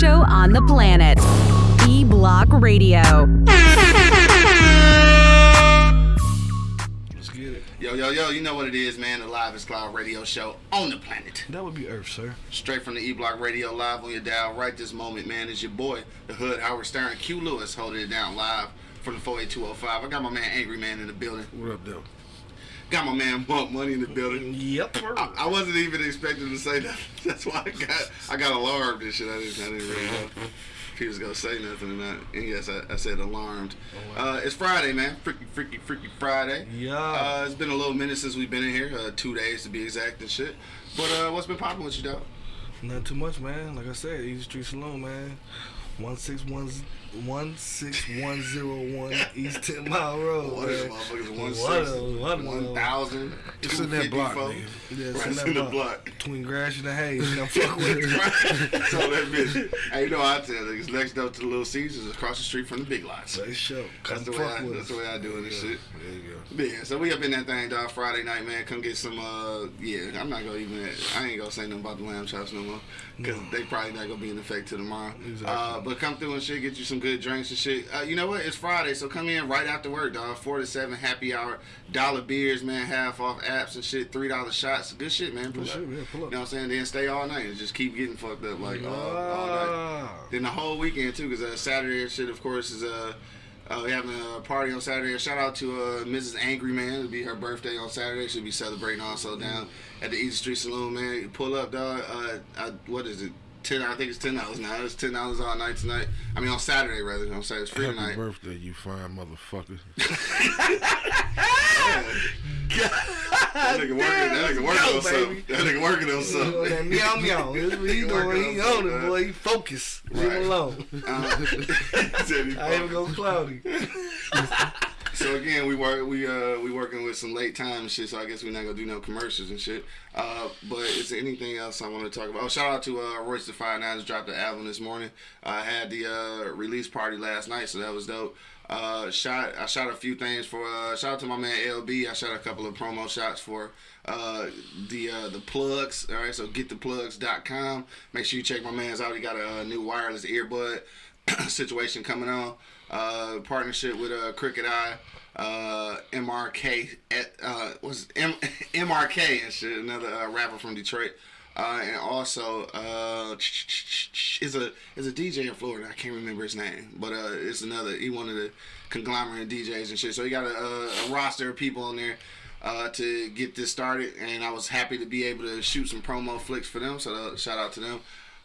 cloud radio show on the planet. E Block Radio. Let's get it. Yo, yo, yo, you know what it is, man. The Live Cloud radio show on the planet. That would be Earth, sir. Straight from the E Block Radio live on your dial right this moment, man. Is your boy, the Hood Howard Stern, Q Lewis holding it down live from the 48205. I got my man Angry Man in the building. What up, though? Got my man Bump Money in the building. Yep. I, I wasn't even expecting to say that. That's why I got I got alarmed and shit. I didn't, I didn't really know if he was gonna say nothing or not. And yes, I, I said alarmed. Uh, it's Friday, man. Freaky, freaky, freaky Friday. Yeah. Uh, it's been a little minute since we've been in here. Uh, two days to be exact and shit. But uh, what's been popping with you, dog? Not too much, man. Like I said, Easy Street Saloon, man. One six one one six one zero one East Ten Mile Road. What is man. motherfuckers? One One six, them, one of them. one thousand, It's in that block, nigga. Yeah, Right, it's it's in in that the block. block. Between Gratiot and the Hayes. You know, fuck with it. so that bitch. Hey, you know I tell niggas next up to the Little Caesars across the street from the Big Lots. Say show. That's Come the way fuck I, with that's us. the way I do it and shit. There you go. Yeah, so we up in that thing, dog. Friday night, man. Come get some. uh Yeah, I'm not gonna even. I ain't gonna say nothing about the lamb chops no more, cause they probably not gonna be in effect till tomorrow. Exactly. Uh, but come through and shit, get you some good drinks and shit. Uh, you know what? It's Friday, so come in right after work, dog. Four to seven, happy hour, dollar beers, man. Half off apps and shit. Three dollar shots, good shit, man. Pull Good up. shit, man. Pull You know what I'm saying? Then stay all night and just keep getting fucked up like all, all night. Then the whole weekend too, because uh, Saturday and shit, of course, is uh, uh, we having a party on Saturday. Shout out to uh, Mrs. Angry Man. It'll be her birthday on Saturday. She'll be celebrating also down at the Easy Street Saloon. Man, You pull up, dog. Uh, I, what is it? Ten. I think it's ten dollars now. It's ten dollars all night tonight. I mean on Saturday rather. On Saturday, it's free Happy tonight. birthday, you fine motherfucker. That nigga working. That nigga working on something. That nigga working on something. That meow meow. That's what he doing. He on it, boy. He focus. Leave him alone. Uh, I even go cloudy. So again, we work we uh we working with some late time shit. So I guess we're not gonna do no commercials and shit. Uh, but is there anything else I want to talk about? Oh, shout out to uh Royce da Five Nines dropped the album this morning. I had the uh release party last night, so that was dope. Uh, shot I shot a few things for uh shout out to my man LB. I shot a couple of promo shots for uh the uh the plugs. All right, so gettheplugs.com. Make sure you check my man's out. He got a, uh new wireless earbud situation coming on. Uh, partnership with uh, Cricket Eye, uh, MRK, uh, was M- MRK and shit, another uh, rapper from Detroit. Uh, and also uh, is a is a DJ in Florida. I can't remember his name, but uh, it's another. He one of the conglomerate DJs and shit. So he got a, a, a roster of people on there uh, to get this started, and I was happy to be able to shoot some promo flicks for them. So uh, shout out to them.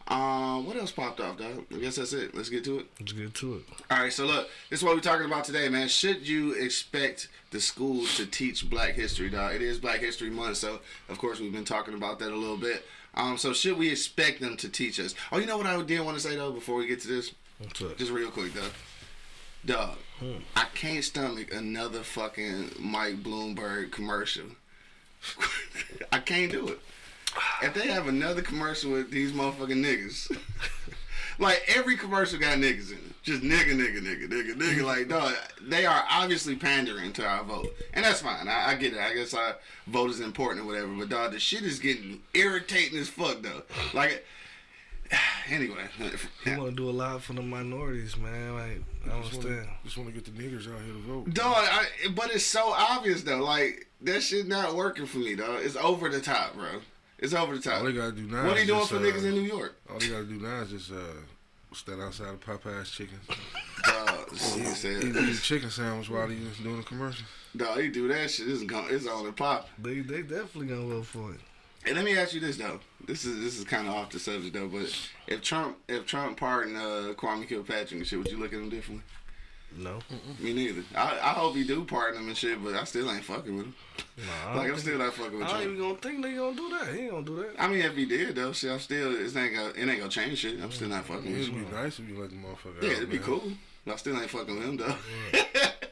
Um, what else popped off, dog? I guess that's it. Let's get to it. Let's get to it. All right, so look, this is what we're talking about today, man. Should you expect the schools to teach Black History, dog? It is Black History Month, so of course we've been talking about that a little bit. Um, so should we expect them to teach us? Oh, you know what I did want to say though before we get to this, just real quick, dog. Dog, I can't stomach another fucking Mike Bloomberg commercial. I can't do it. If they have another commercial with these motherfucking niggas, like every commercial got niggas in it. Just nigga, nigga, nigga, nigga, nigga. Like, dog, they are obviously pandering to our vote. And that's fine. I, I get it. I guess our vote is important or whatever. But, dog, the shit is getting irritating as fuck, though. Like, anyway. He want to do a lot for the minorities, man. Like, I Just understand. wanna, just want to get the niggers out here to vote. Dog, I, but it's so obvious, though. Like, that shit not working for me, dog. It's over the top, bro. It's over the top. All they gotta do now. What are you doing just, for uh, niggas in New York? All they gotta do now is just uh, stand outside of Popeye's chicken. Dog, he Eat, said, eat a chicken sandwich while he's doing a commercial. dog, he do that shit. It's, gone, it's on and pop. They they definitely gonna vote for it. And let me ask you this though. This is this is kind of off the subject though, but if Trump if Trump pardoned uh, Kwame Kilpatrick and shit, would you look at him differently? No, Me neither. I, I hope he do pardon him and shit, but I still ain't fucking with him. nah, Like I'm still not fucking with I ain't even gonna think they gonna do that. He ain't gonna do that. I mean, if he did though, shit, I'm still it ain't gonna it ain't gonna change shit. I'm still not fucking with It'd him. be nice if you let the motherfucker Yeah, out, it'd be man. cool. I still ain't fucking with him though.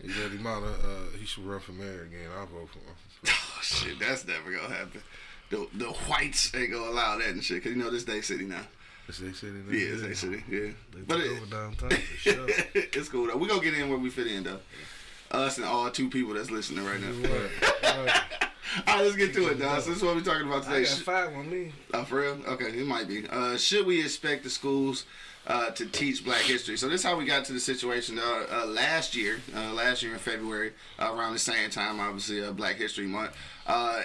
You let him out. Uh, uh, he should run for mayor again. I'll vote for him. oh shit, that's never gonna happen. The the whites ain't gonna allow that and shit, cause you know this day city now. They city? Yeah, it's city. Yeah, They but it, over downtown for sure. it's cool though. We gonna get in where we fit in though. Us and all two people that's listening right now. Right, right. All right, let's get to it, dog. So this is what we're talking about I today. got five on me. Oh, for real? Okay, it might be. Uh, should we expect the schools uh, to teach Black history? So this is how we got to the situation uh, uh, last year. Uh, last year in February, around the same time, obviously, uh, Black History Month.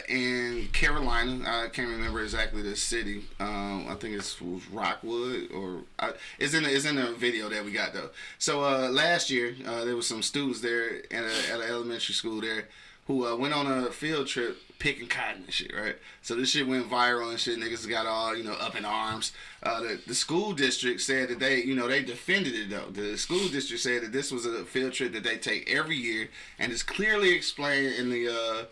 In Carolina, I can't remember exactly the city. Um, I think it's was Rockwood, or it's in the, it's in the video that we got though. So last year, there was some students there at an elementary school there who uh, went on a field trip picking cotton and shit, right? So this shit went viral and shit. Niggas got all you know up in arms. Uh, the, the school district said that they, you know, they defended it though. The school district said that this was a field trip that they take every year, and it's clearly explained in the. Uh,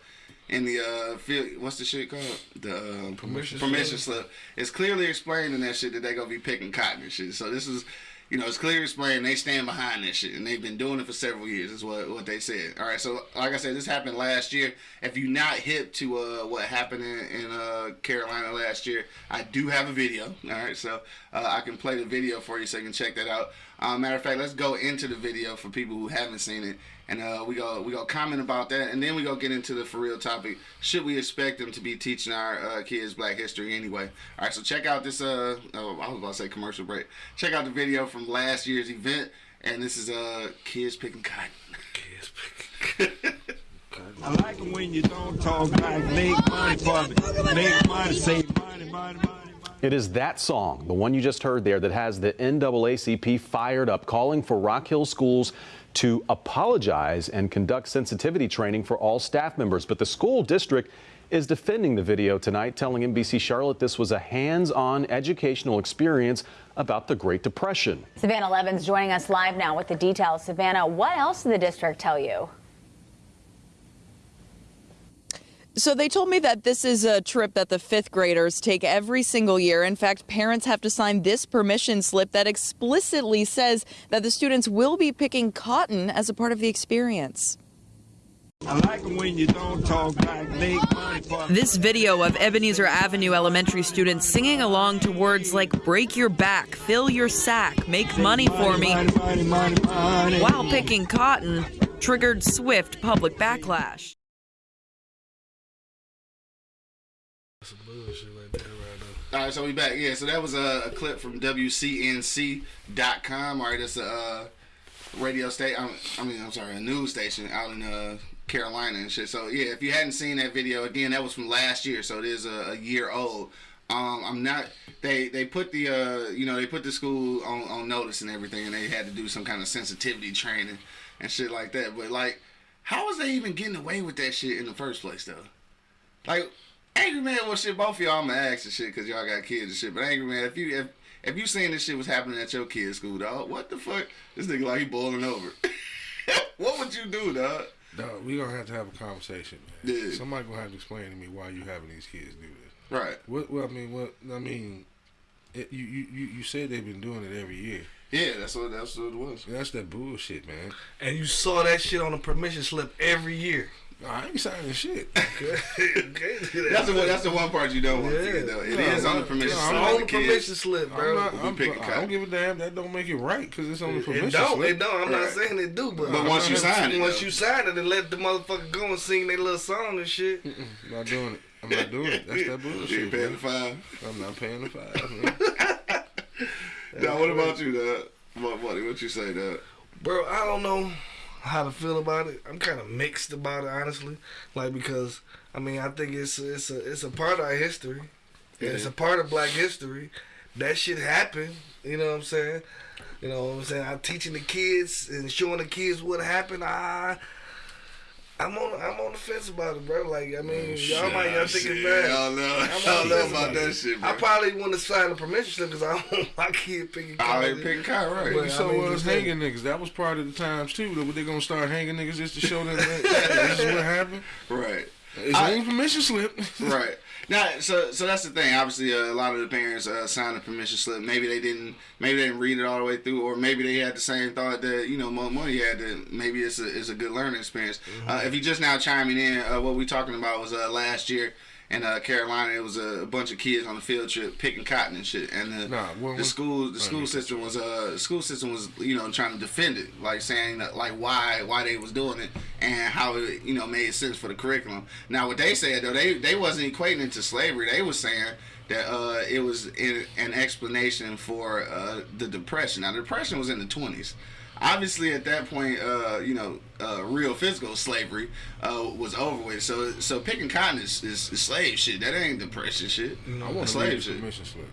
in the uh, field, what's the shit called? The uh, Permission permission slip. It's clearly explained in that shit that they gonna be picking cotton and shit. So this is, you know, it's clearly explained. They stand behind that shit, and they've been doing it for several years. Is what what they said. All right. So like I said, this happened last year. If you're not hip to uh, what happened in, in uh, Carolina last year, I do have a video. All right. So uh, I can play the video for you, so you can check that out. Uh, matter of fact, let's go into the video for people who haven't seen it, and uh, we go we go comment about that, and then we go get into the for real topic. Should we expect them to be teaching our uh, kids Black history anyway? All right, so check out this. Uh, oh, I was about to say commercial break. Check out the video from last year's event, and this is uh kids picking cotton. Kids picking. I like it when you don't talk like make money for me. Make money, save money, money, money, money. It is that song, the one you just heard there, that has the NAACP fired up, calling for Rock Hill schools to apologize and conduct sensitivity training for all staff members. But the school district is defending the video tonight, telling NBC Charlotte this was a hands on educational experience about the Great Depression. Savannah Levins joining us live now with the details. Savannah, what else did the district tell you? So they told me that this is a trip that the fifth graders take every single year. In fact, parents have to sign this permission slip that explicitly says that the students will be picking cotton as a part of the experience. I like it when you don't talk like make money. This video of Ebenezer Avenue elementary students singing along to words like break your back, fill your sack, make money for me Money, money, money, money. while picking cotton triggered swift public backlash. All right, so we back. Yeah, so that was a, a clip from WCNC.com. All right, that's a uh, radio station. I mean, I'm sorry, a news station out in uh, Carolina and shit. So yeah, if you hadn't seen that video, again, that was from last year, so it is a, a year old. Um, I'm not. They they put the uh, you know they put the school on, on notice and everything, and they had to do some kind of sensitivity training and shit like that. But like, how was they even getting away with that shit in the first place though? Like, Angry Man, well, shit, both of y'all, I'm gonna ask and shit because y'all got kids and shit. But Angry Man, if you if if you seen this shit was happening at your kid's school, dog, what the fuck? This nigga like he boiling over. what would you do, dog? Dog, we gonna have to have a conversation, man. Yeah. Somebody gonna have to explain to me why you having these kids do this. Right. What? Well, I mean, what? I mean, it, you, you you you said they've been doing it every year. Yeah, that's what that's what it was. That's that bullshit, man. And you saw that shit on the permission slip every year. No, I ain't signing shit. okay, That's the one. That's the one part you don't want to Yeah. forget, though. It No, is on the permission. no, slip I'm on the permission slip, I'm bro. not, I'm, picking I don't give a damn. That don't make it right because it's on the permission It permission don't. slip. It don't. I'm not saying it do, but, But once you sign it, once though. you sign it and let the motherfucker go and sing their little song and shit. I'm not doing it. I'm not doing it. That's that You bullshit. ain't paying the five. I'm not paying the five. Now, what about you, dog? What, what, what you say, dog? Bro, I don't know how to feel about it. I'm kind of mixed about it, honestly. Like because I mean, I think it's it's a it's a part of our history. And It's a part of Black history. That shit happened. You know what I'm saying? You know what I'm saying? I'm teaching the kids and showing the kids what happened. I I'm on I'm on the fence about it, bro. Like I mean, mm, y'all might y'all think it's bad. I don't know. I'm I on know fence about that shit, bro. I probably want to sign a permission slip because I don't want my kid picking. I college. ain't picking cotton, right? But- so I mean, was just saying. hanging niggas. That was part of the times too. That they gonna start hanging niggas just to show them that this is what happened. right. It's I- on permission slip. right. Now, so so that's the thing. Obviously, uh, a lot of the parents uh, signed the permission slip. Maybe they didn't. Maybe they didn't read it all the way through, or maybe they had the same thought that you know Mo Money had. That maybe it's a it's a good learning experience. Uh, if you just now chiming in, uh, what we talking about was uh, last year in uh, Carolina. It was a, bunch of kids on a field trip picking cotton and shit. And the, Nah, what the school the school system was uh school system was you know trying to defend it, like saying that, like why why they was doing it and how it you know made sense for the curriculum. Now what they said though they they wasn't equating it to slavery. They was saying that uh, it was in, an explanation for uh, the depression. Now the depression was in the twenties. Obviously, at that point, uh, you know, uh, real physical slavery uh, was over with. So, so picking cotton is, is, is slave shit. That ain't depression shit. I want That's to read slave shit. permission slip.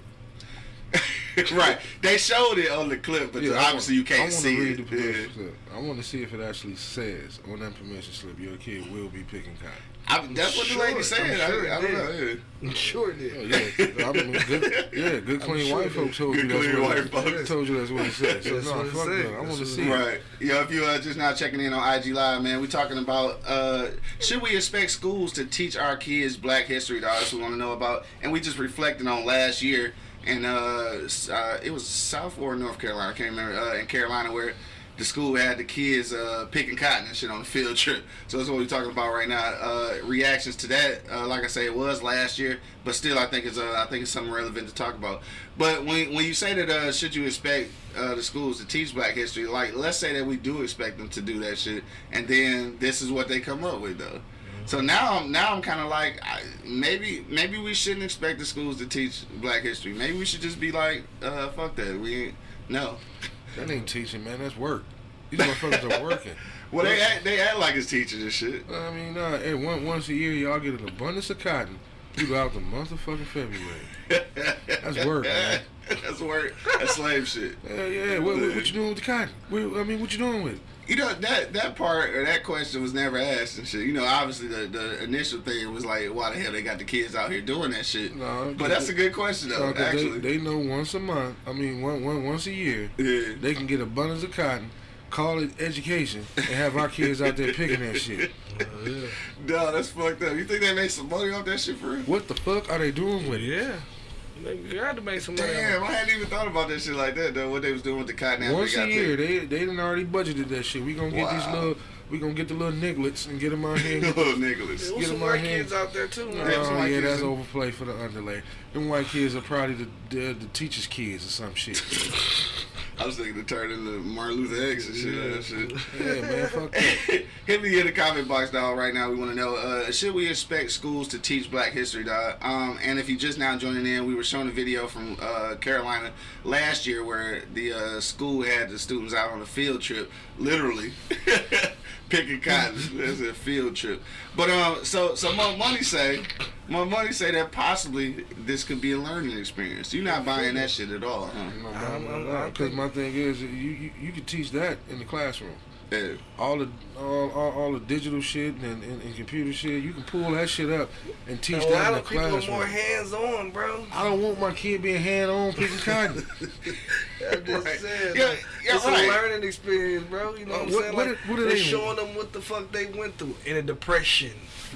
right. They showed it on the clip, but Yeah, I obviously you want- I can't see read it. the permission Yeah. slip. I want to see if it actually says on that permission slip your kid will be picking cotton. I, that's what the lady Sure, said. I'm sure I, I it don't know. I'm sure it Oh, yeah, I mean, good, yeah, good clean sure white folks told Good you that's clean what white it, folks. told you that's what it said. So That's no, what it fuck said. that. I want to see. Right. Yo, if you are just now checking in on IG Live, man, we're talking about uh, should we expect schools to teach our kids Black History? Dog, that's what we want to know about, and we just reflecting on last year, and uh, uh, it was South or North Carolina, I can't remember, uh, in Carolina where the school had the kids uh, picking cotton and shit on the field trip. So that's what we're talking about right now. Uh, reactions to that, uh, like I say, it was last year, but still, I think it's uh, I think it's something relevant to talk about. But when when you say that, uh, should you expect uh, the schools to teach Black history? Like, let's say that we do expect them to do that shit, and then this is what they come up with, though. So now, I'm now I'm kind of like, I, maybe maybe we shouldn't expect the schools to teach Black history. Maybe we should just be like, fuck that. We no. That ain't teaching, man. That's work. These motherfuckers are working. Well, they act, they act like it's teachers and shit. I mean, nah, hey, one, once a year, y'all get an abundance of cotton throughout the month of fucking February. That's work, man. That's work. That's slave shit. Yeah, yeah. What, what, what you doing with the cotton? What, I mean, what you doing with it? You know that that part or that question was never asked and shit. You know, obviously the, the initial thing was like, why the hell they got the kids out here doing that shit? No, but that's a good question though. No, 'cause actually, they, they know once a month. I mean, one, one once a year, yeah. they can get abundance of cotton, call it education, and have our kids out there picking that shit. No, that's fucked up. You think they make some money off that shit for real? What the fuck are they doing with it? Yeah. They got to make some money. Damn, I hadn't even thought about that shit like that though. What they was doing with the cotton after Once they a year, picked. they they done already budgeted that shit. We gonna get these little, we gonna get the little nigglets and get them out here. And Little Nicholas. There was Get some them out white here. kids out there too, man. Oh yeah, that's in- overplay for the underlay. Them white kids are probably the the, the teachers' kids or some shit. I was thinking to turn into Martin Luther X and shit. That shit. yeah, man, fuck that. Hit me in the comment box, dog. Right now, we want to know: uh, Should we expect schools to teach Black History, dog? Um, and if you just now joining in, we were showing a video from uh, Carolina last year where the uh, school had the students out on a field trip, literally picking cotton. It's a field trip. But um, so so my money say, my money say that possibly this could be a learning experience. You're not buying that shit at all, huh? Because my thing is, you, you you can teach that in the classroom. Yeah. All the all, all, all the digital shit and, and, and computer shit, you can pull that shit up and teach A that lot in the classroom. A lot of people are more hands on, bro. I don't want my kid being hand on picking cotton. I'm just Right. saying. Yeah, like, yeah, it's right. a learning experience, bro. You know Uh, what I'm what- saying? what Like, what are they're they- showing them what the fuck they went through in a depression.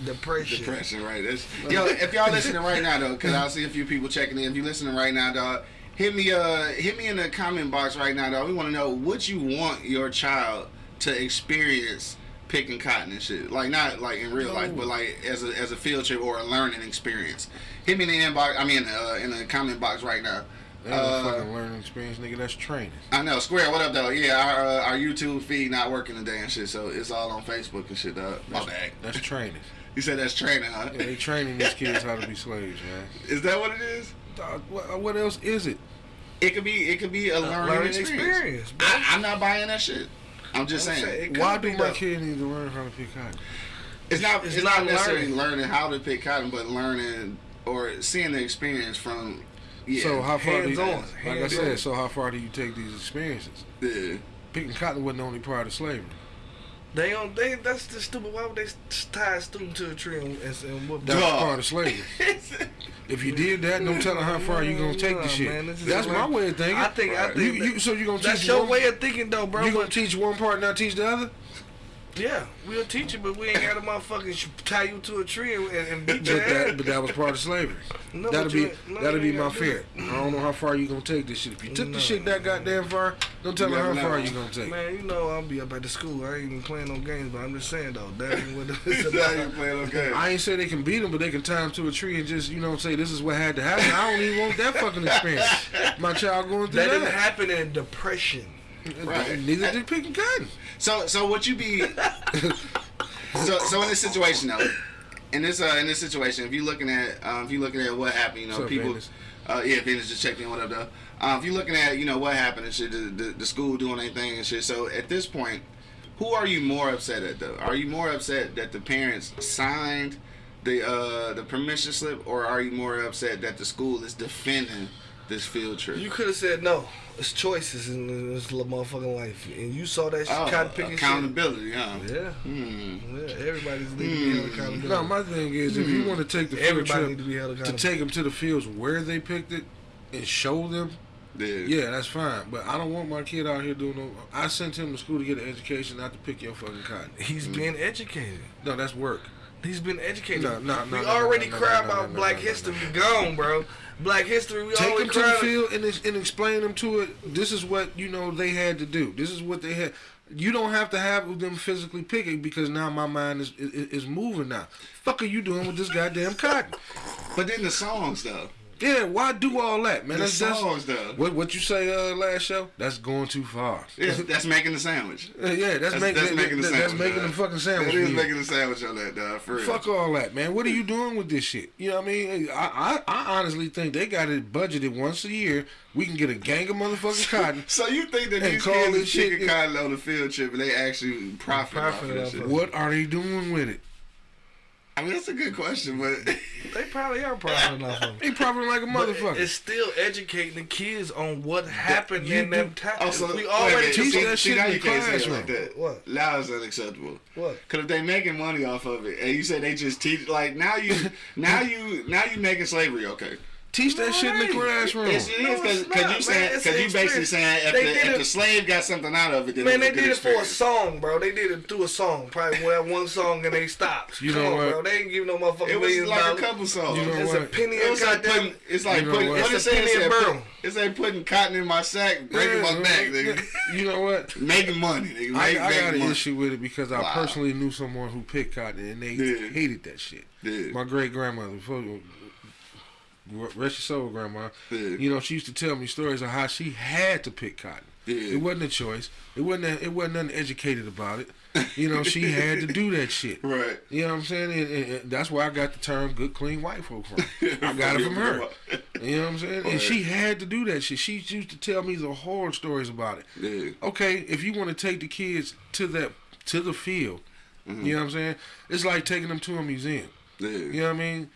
Depression. Depression, right? That's, yo, if y'all listening right now though, because I see a few people checking in. If you listening right now, dog, hit me uh hit me in the comment box right now, dog. We want to know what you want your child to experience picking cotton and shit. Like not like in real life, but like as a as a field trip or a learning experience. Hit me in the inbox. I mean, uh, in the comment box right now. That a Uh, fucking learning experience, nigga. That's training. I know. Square, what up, though? Yeah, our uh, our YouTube feed not working today and shit, so it's all on Facebook and shit, dog. My bad. That's training. You said that's training, huh? Yeah, they training these kids how to be slaves, man. Is that what it is? Dog, what, what else is it? It could be. It could be a learning, learning experience. experience. I, I'm not buying that shit. I'm just I'm saying. saying, Why do my kid need to learn how to pick cotton? It's not. It's, It's not, necessarily learning. learning. how to pick cotton, but learning or seeing the experience from. Yeah. So how far do you, Hands-on, like I hands-on. said, so how far do you take these experiences? yeah. Picking cotton wasn't the only part of slavery. They on they that's just stupid. Why would they tie a student to a tree and, and, and whoop That was Dog. part of slavery. If you did that, no telling how far you gonna take Nah, the shit. man, That's my way of thinking. I think I think You, you, so you gonna that's teach your one, way of thinking though, bro. you gonna teach one part, and not teach the other? Yeah, we'll teach you, but we ain't got to motherfucking sh- tie you to a tree and, and beat But that, but that was part of slavery. No, that'll be no, that'll be my fear. I don't know how far you gonna take this shit. If you took No. the shit that goddamn far, don't tell me how far know. you gonna take. Man, you know I'll be up at the school. I ain't even playing no games, but I'm just saying though, that ain't what it's Now you about. playing okay. I ain't say they can beat them, but they can tie them to a tree and just, you know, say this is what had to happen. I don't even want that fucking experience. My child going through That that. didn't happen in depression. Right. Neither did picking cotton. So so what you be so so in this situation though, in this uh in this situation, if you're looking at um, if you're looking at what happened, you know, What's up, people Venus? uh yeah, Venus just checked in, what up though? Um, if you're looking at, you know, what happened and shit, the, the, the school doing anything and shit. So at this point, who are you more upset at though? Are you more upset that the parents signed the uh the permission slip or are you more upset that the school is defending this field trip? You could have said no. It's choices in this little motherfucking life, and you saw that shit, Oh, cotton picking accountability, huh? shit. Yeah, Hmm. yeah. Everybody's need to be held hmm. accountability. No, my thing is, if you hmm. want to take the field Everybody trip to be held to take them to the fields where they picked it and show them, Yeah. yeah, that's fine. But I don't want my kid out here doing no. I sent him to school to get an education, not to pick your fucking cotton. He's hmm. being educated. No, that's work. He's been educated. No, no, no, we no, already no, no, cry about Black History gone, bro. Black History, we Take them to the field and, and explain them to it. This is what you know they had to do. This is what they had. You don't have to have them physically picking because now my mind is, is is moving now. Fuck are you doing with this goddamn cotton? But then the songs though. Yeah, why do all that, man? The That's, that's what what you say uh, last show. That's going too far. Yeah, that's making the sandwich. Uh, yeah, that's, That's, make, that's that- making the that- sandwich. That's making the fucking sandwich. That is making the sandwich on that, dog. For real. Fuck all that, man. What are you doing with this shit? You know what I mean? I, I, I honestly think they got it budgeted once a year. We can get a gang of motherfucking cotton. So you think that these call kids shit- cotton on the field trip and they actually profit off of Profit this off shit? of it. What are they doing with it? I mean, that's a good question, but They probably are profiting off of it. They profiting like a motherfucker. It's still educating the kids on what happened you in them do- times. oh, so we wait already minute. teach see, that see, shit now in you the can't say it classroom. like that. What? Now it's unacceptable. What? Cause if they making money off of it, and you say they just teach, like now you, now you, now you making slavery okay. Teach that shit in the Right. classroom. It's, it No, because you not, saying because you basically experience. saying if, the, if it- the slave got something out of it, then Man, it they was a good did it for a song, bro. They did it through a song. Probably that one song and they stopped. You Come know on, what? bro. They ain't giving no motherfucking It was like dollars. a couple songs. You know It's what? a penny It of was like putting, it's like You know putting, what? what It's a penny it a said, put- it's like putting cotton in my sack, breaking my back, nigga. You know what? Making money, nigga. I, Make, I make got an issue with it because I personally knew someone who picked cotton and they hated that shit. My great grandmother, rest your soul, grandma. Yeah. You know, she used to tell me stories of how she had to pick cotton. Yeah. It wasn't a choice. It wasn't. A, it wasn't nothing educated about it. You know, she had to do that shit. Right. You know what I'm saying? And, and- and that's where I got the term "good, clean white folk" from. I got it from her. You know what I'm saying? And she had to do that shit. She used to tell me the horror stories about it. Yeah. Okay, if you want to take the kids to that to the field, Mm-hmm. you know what I'm saying? It's like taking them to a museum. Yeah. You know what I mean?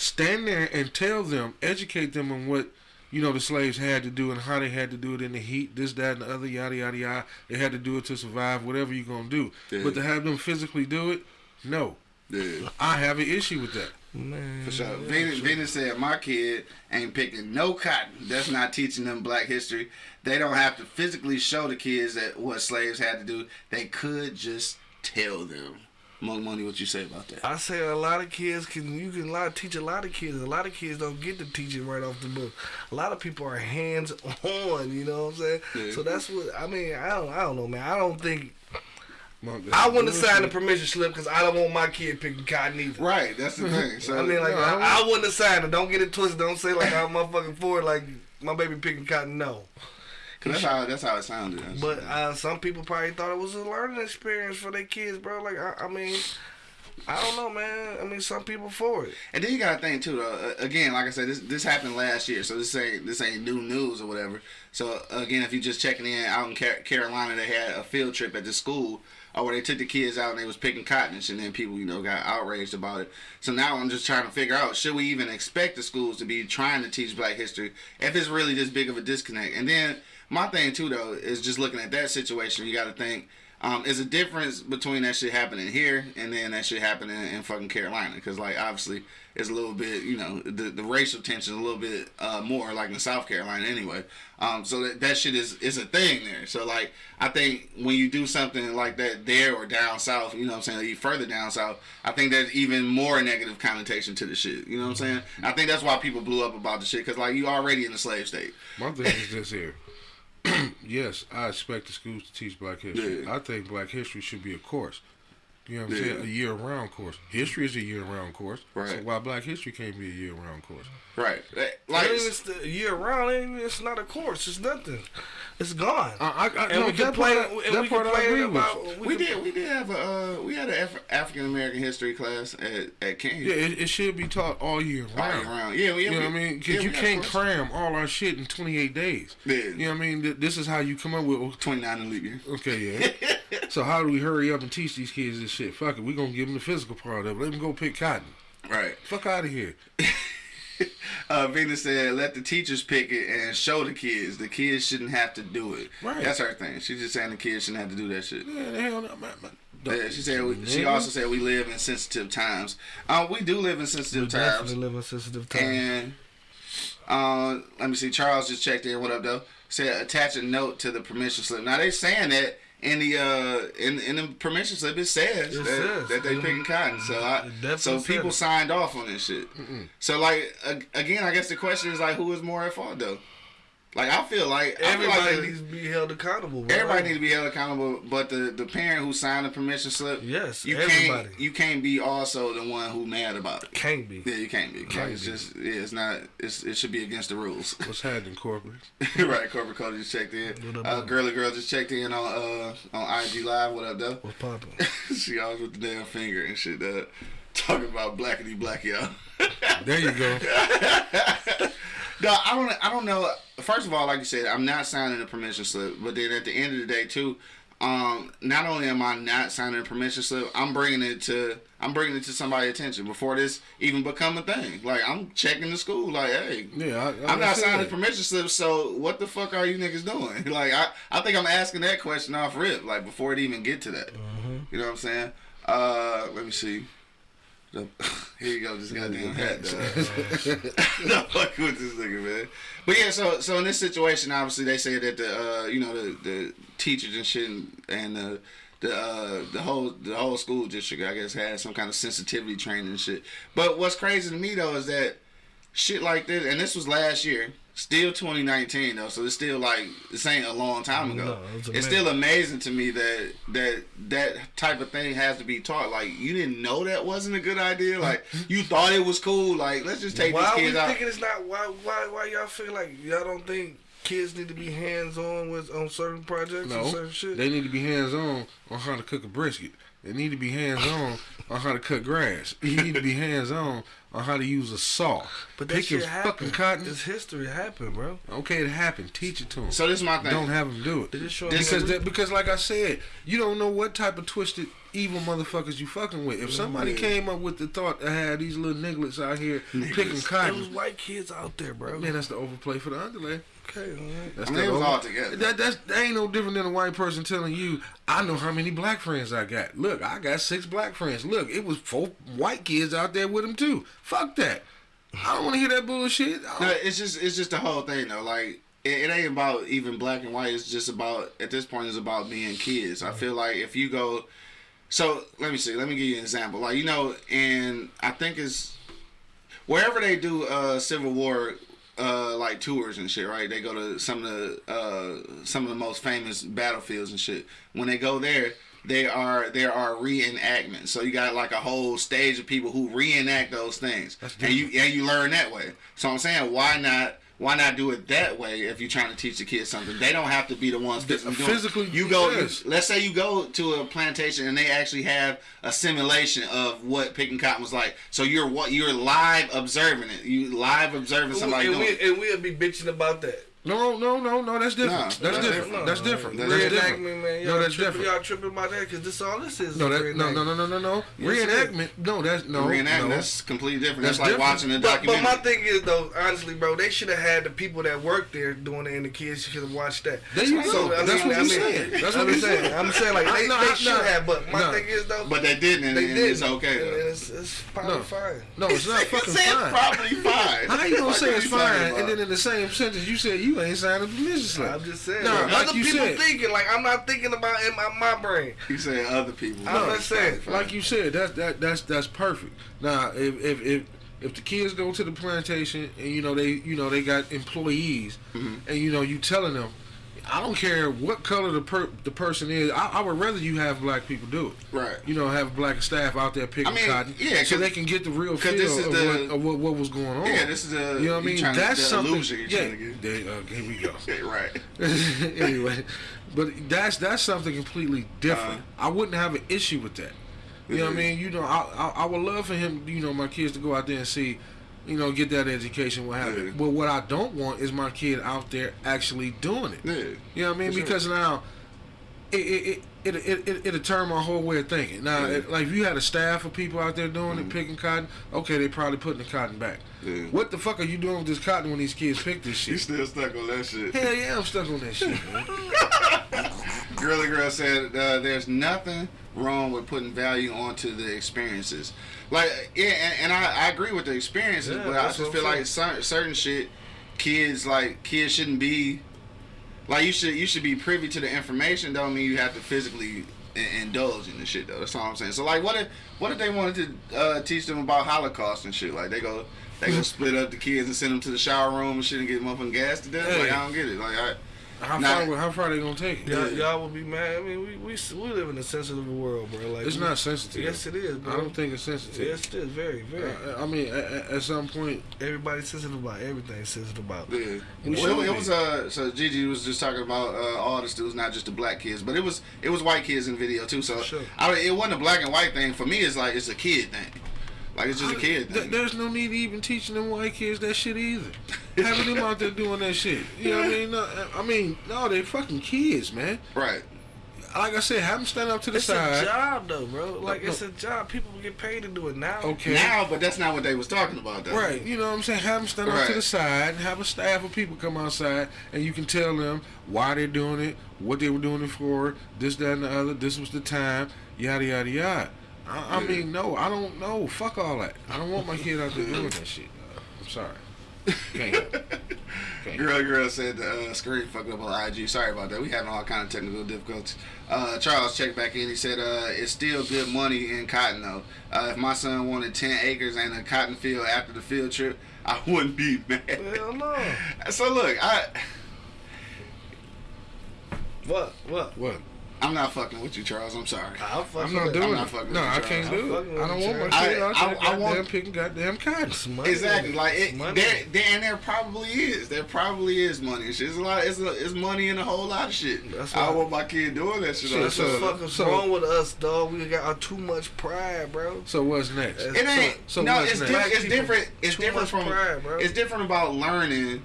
Stand there and tell them, educate them on what you know the slaves had to do and how they had to do it in the heat, this, that, and the other, yada yada yada. They had to do it to survive, whatever you're gonna do. Yeah. But to have them physically do it, no. Yeah. I have an issue with that. Man, For sure. Venus, Venus said, "My kid ain't picking no cotton. That's not teaching them Black history. They don't have to physically show the kids that what slaves had to do. They could just tell them." Monk Money, what you say about that? I say a lot of kids can you can a lot teach a lot of kids. A lot of kids don't get to teach it right off the book. A lot of people are hands on. You know what I'm saying? Yeah. So that's what I mean. I don't. I don't know, man. I don't think Monk, I wouldn't signed the permission slip because I don't want my kid picking cotton either. Right. That's the thing. So I mean, like No, I I, I wouldn't have signed it. Don't get it twisted. Don't say like I'm motherfucking for it. Like my baby picking cotton. No. 'Cause that's how that's how it sounded. That's- But uh, some people probably thought it was a learning experience for their kids, bro. Like I, I mean, I don't know, man. I mean, some people for it. And then you got to think too. Though, uh, again, like I said, this this happened last year, so this ain't this ain't new news or whatever. So again, if you just checking in out in Carolina, they had a field trip at the school, or where they took the kids out and they was picking cotton and shit, and then people you know got outraged about it. So now I'm just trying to figure out should we even expect the schools to be trying to teach Black history if it's really this big of a disconnect? And then my thing too though is just looking at that situation. You got to think. Um, there's a difference between that shit happening here and then that shit happening in fucking Carolina. Because, like, obviously, it's a little bit, you know, the, the racial tension is a little bit uh, more, like in South Carolina anyway. Um, so that, that shit is, is a thing there. So, like, I think when you do something like that there or down south, you know what I'm saying, further down south, I think there's even more negative connotation to the shit. You know what I'm saying? I think that's why people blew up about the shit. Because, like, you already in the slave state. My thing is this here. yes, I expect the schools to teach Black history. Yeah. I think Black history should be a course. You know what I'm Yeah. saying? A year-round course. History is a year-round course. Right. So why Black history can't be a year-round course? Right. Like, it's the year round. It's not a course. It's nothing. It's gone. I, I, and no, we that complain. part, I- and that we part I agree with. about. we could- did we did have a uh, we had an Af- African American history class at at King. Yeah, it, it should be taught all year All round. year round. Yeah, yeah. You know what I mean? Because yeah, you can't course. cram all our shit in 28 days. Yeah. You know what I mean? This is how you come up with. 29 in leap year. Okay, yeah. so how do we hurry up and teach these kids this shit? Fuck it, we gonna give them the physical part of it. Let them go pick cotton. Right. Fuck out of here. Uh, Venus said, "Let the teachers pick it and show the kids. The kids shouldn't have to do it. Right. That's her thing. She's just saying the kids shouldn't have to do that shit. Yeah, the hell, no, man, man. Yeah, she said. We, she also said we live in sensitive times. Um, we do live in sensitive We times. definitely live in sensitive times. And uh, let me see. Charles just checked in. What up, though? Said attach a note to the permission slip. Now they saying that in the uh in in the permission slip it says, It that, says. that they picking cotton. So I so people it. signed off on this shit. So like again, I guess the question is like who is more at fault though? Like I feel like I feel Everybody like needs to be held accountable. Bro. Everybody needs to be held accountable, but the, the parent who signed the permission slip, Yes, you everybody. can't you can't be also the one who mad about it. Can't be. Yeah, you can't be. Can't like, it's be. just yeah, it's not. It's it should be against the rules. What's happening, corporate? right, corporate code just checked in. What up, Uh, girly girl just checked in on uh on IG live. What up, though? What's popping? she always with the damn finger and shit. Uh, talking about blackity black y'all. There you go. No, I don't. I don't know. First of all, like you said, I'm not signing a permission slip. But then at the end of the day, too, um, not only am I not signing a permission slip, I'm bringing it to I'm bringing it to somebody's attention before this even become a thing. Like I'm checking the school. Like, hey, Yeah, I, I'm not signing that. permission slip. So what the fuck are you niggas doing? Like, I I think I'm asking that question off rip. Like before it even get to that. You know what I'm saying? Uh, let me see. The- Here you go, this goddamn hat. no fuck with this nigga, man. But yeah, so so in this situation, obviously they say that the uh, you know the the teachers and shit and, and the the uh, the whole the whole school district I guess had some kind of sensitivity training and shit. But what's crazy to me though is that shit like this, and this was last year. Still 2019 though, so it's still like this ain't a long time ago. No, it's it's still amazing to me that that that type of thing has to be taught. Like you didn't know that wasn't a good idea. Like you thought it was cool. Like let's just take why these are we kids out. thinking it's not? Why? Why? Why y'all feel like y'all don't think kids need to be hands on with on certain projects and No, certain shit? they need to be hands on on how to cook a brisket. They need to be hands on on how to cut grass. You need to be hands on on how to use a saw. but that Pick your shit fucking happened. cotton. It's history happened, bro. Okay, it happened. Teach it to them. So this is my thing. Don't have them do it. They just This because that that, because like I said, you don't know what type of twisted evil motherfuckers you fucking with. If somebody came up with the thought to have these little nigglets out here picking There was white kids out there, bro. man, that's the overplay for the underlay. Okay, all right. That's I mean, the it was all together. That that's that ain't no different than a white person telling you, I know how many black friends I got. Look, I got six black friends. Look, it was four white kids out there with them too. Fuck that. I don't want to hear that bullshit. No, it's just it's just the whole thing though. Like it, it ain't about even black and white. It's just about at this point it's about being kids. I feel like if you go, so let me see. Let me give you an example. Like you know, and I think it's wherever they do uh Civil War. Uh, like tours and shit, right? They go to some of the uh, some of the most famous battlefields and shit. When they go there, they are there are reenactments. So you got like a whole stage of people who reenact those things, and you and you learn that way. So I'm saying, why not? Why not do it that way if you're trying to teach the kids something? They don't have to be the ones physically physically, You go. yes. let's say you go to a plantation and they actually have a simulation of what picking cotton was like. So you're what you're live observing it. You live observing somebody and, doing. it. we, and we'll be bitching about that. No, no, no, no. That's different. Nah, that's, that's different. different. That's different. That's That's different. different. Reenactment, man. No, Y'all that's tripping, different. y'all tripping about that because this all this is. No, that, no, no, no, no, no, no. Yes. Reenactment. No, that's no. Reenactment, no. that's completely different. That's, That's like different. watching a But, but my thing is though, honestly, bro, they should have had the people that work there doing it, and the kids should have watched that. There you go. That's what I you mean, said. That's I'm what you saying. I'm saying like they, No, they no, should have, but my no. thing is though, but they didn't, and, they and did. it's okay. Though. it's, it's probably No. fine. No, it's not fucking fine. probably fine. How you gonna say it's fine and then in the same sentence you said you ain't signed a permission slip? I'm just saying. No, like, like other you people said. thinking like I'm not thinking about in my, my brain. You saying other people. I'm No, just saying, like you said, that's that that's that's perfect. Now, if if if if the kids go to the plantation and you know they you know they got employees Mm-hmm. and you know you telling them, I don't care what color the per, the person is. I, I would rather you have black people do it. Right. You know, have black staff out there picking I mean, cotton, yeah, so they can get the real feel of, the- what, of what what was going on. Yeah, this is the you know what I mean. That's something. yeah, to get. they, uh, here we go. Right. anyway, but that's that's something completely different. Uh-huh. I wouldn't have an issue with that. You know what I mean? You know, I, I I would love for him, you know, my kids to go out there and see, you know, get that education, what have you. Yeah. But what I don't want is my kid out there actually doing it. Yeah. You know what I mean? Because now, it it it it it it'll turn my whole way of thinking. Now, Yeah. Mm-hmm. it, like if you had a staff of people out there doing it, picking cotton, okay, they probably putting the cotton back. Yeah. What the fuck are you doing with this cotton when these kids pick this shit? You still stuck on that shit. Hell yeah, I'm stuck on that shit, man. Girly Girl said uh, there's nothing wrong with putting value onto the experiences. Like, yeah, and, and I, I agree with the experiences, Yeah, but I just feel like certain shit, kids like kids shouldn't be like you should you should be privy to the information. Don't mean you have to physically indulge in the shit though. That's all I'm saying. So like, what if what if they wanted to uh, teach them about Holocaust and shit? Like they go. They go split up the kids and send them to the shower room and shit and get them up motherfucking gas to death. Like I don't get it. Like I, How Nah. far? How far they gonna take it? Y'all, y'all would be mad. I mean, we, we we live in a sensitive world, bro. Like It's we- not sensitive. Yes, it is, bro. I don't think it's sensitive. Yes, it is. Very, very. Uh, I mean, at, at some point, Everybody's sensitive about everything. Sensitive about. Yeah. Well, it, was uh so Gigi was just talking about uh, all the students, not just the black kids, but it was it was white kids in the video too. So Sure. I, mean, it wasn't a black and white thing for me. It's like it's a kid thing. Like it's just a kid Th- there's no need to even teaching them white kids that shit either. Having them out there doing that shit. You know what I mean? No, I mean, no, they fucking kids, man. Right. Like I said, have them stand up to the It's side. It's a job, though, bro. Like No, it's a job. People get paid to do it now. Okay. Now, but that's not what they was talking about. Though. Right, you know what I'm saying? Have them stand up to the side, have a staff of people come outside, and you can tell them why they're doing it, what they were doing it for, this, that, and the other. This was the time, yada, yada, yada. I, I mean, no, I don't know. Fuck all that. I don't want my kid out there doing that shit. Uh, I'm sorry. Can't. help it. Can't. Girl, girl said the uh, screen fucked up on IG. Sorry about that. We having all kind of technical difficulties. Uh, Charles checked back in. He said uh, it's still good money in cotton though. Uh, if my son wanted ten acres and a cotton field after the field trip, I wouldn't be mad. Hell no. So look, I What? What? What? I'm not fucking with you, Charles. I'm sorry. I'm fucking. I'm not with it. doing I'm not fucking No, with you, I can't Charles. do I'm it. I don't with want you, my Charles. kid out I- there I- I want- picking goddamn cotton. It's money. Exactly. Like it, money. there, there, and there probably is. There probably is money. and shit. It's a lot. It's, a, it's money in a whole lot of shit. That's I why- don't want my kid doing that shit. Shit, on That's so- what so- wrong with us, dog. We got too much pride, bro. So what's next? It ain't. So- so no, what's it's, next? diff- it's different. It's different from. pride, bro. It's different about learning.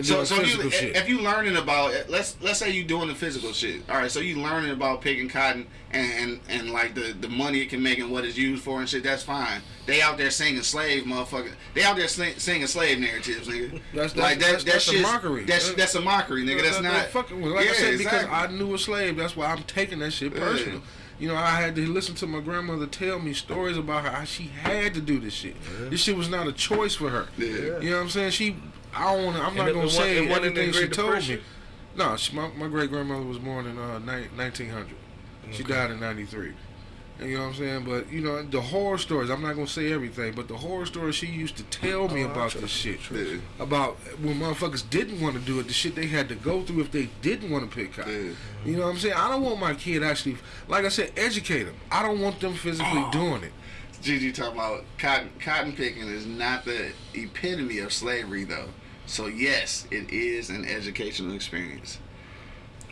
So, so if you shit. if you learning about let's let's say you doing the physical shit. All right, so you learning about picking cotton and, and and like the the money it can make and what it's used for and shit. That's fine. They out there singing slave motherfucker. They out there sing, singing slave narratives, nigga. That's- that's- like that. that's- that that's a mockery. That's that's a mockery, nigga. That's That- not fucking. Like I Yeah, said, because. I knew a slave, that's why I'm taking that shit Yeah. personal. You know, I had to listen to my grandmother tell me stories about how she had to do this shit. This shit was not a choice for her. Yeah. You know what I'm saying? She, I don't want to. I'm And not gonna say wasn't- it wasn't in the everything she told me. No, she, my, my great grandmother was born in uh, ni- 1900. She died in 93. And you know what I'm saying? But you know the horror stories. I'm not gonna say everything, but the horror stories she used to tell me Oh, about this shit, Yeah. about when motherfuckers didn't want to do it, the shit they had to go through if they didn't want to pick cotton. Yeah. You know what I'm saying? I don't want my kid actually, like I said, educate them. I don't want them physically doing it. Gigi talking about cotton cotton picking is not the epitome of slavery though. So yes, it is an educational experience.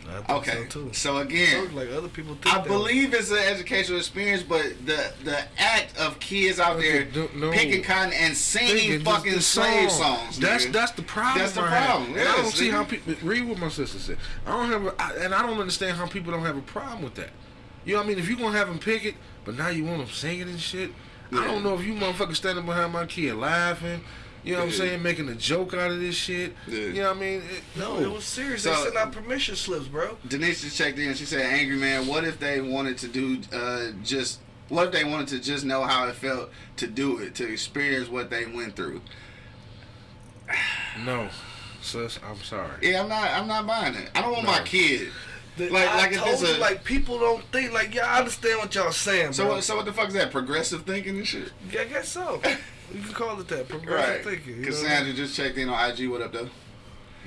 I think Okay, so too. so again, like other people I believe it's an educational experience, but the the act of kids out there Okay, don't- no. picking cotton and singing Thinking fucking slave song. songs. That's nigga. that's the problem. That's the problem, And I don't yes, see nigga. how people read what my sister said. I don't have, a, I, and I don't understand how people don't have a problem with that. You know what I mean? If you gonna have them pick it, but now you want them singing and shit. I don't know if you motherfuckers standing behind my kid laughing. You know what I'm saying? Making a joke out of this shit. Yeah. You know what I mean? It, No, it was serious. So- they sent out permission slips, bro. Denise just checked in. She said, "Angry man, what if they wanted to do uh, just? What if they wanted to just know how it felt to do it, to experience what they went through?" no, sis, I'm sorry. Yeah, I'm not. I'm not buying it. I don't want my No. kid. The- Like- I like if told you, a- like people don't think like y'all understand what y'all saying, So, bro. so what the fuck is that? Progressive thinking and shit. Yeah, I guess so. You can call it that. Progressive Right. thinking. Cassandra just checked in on IG. What up, though?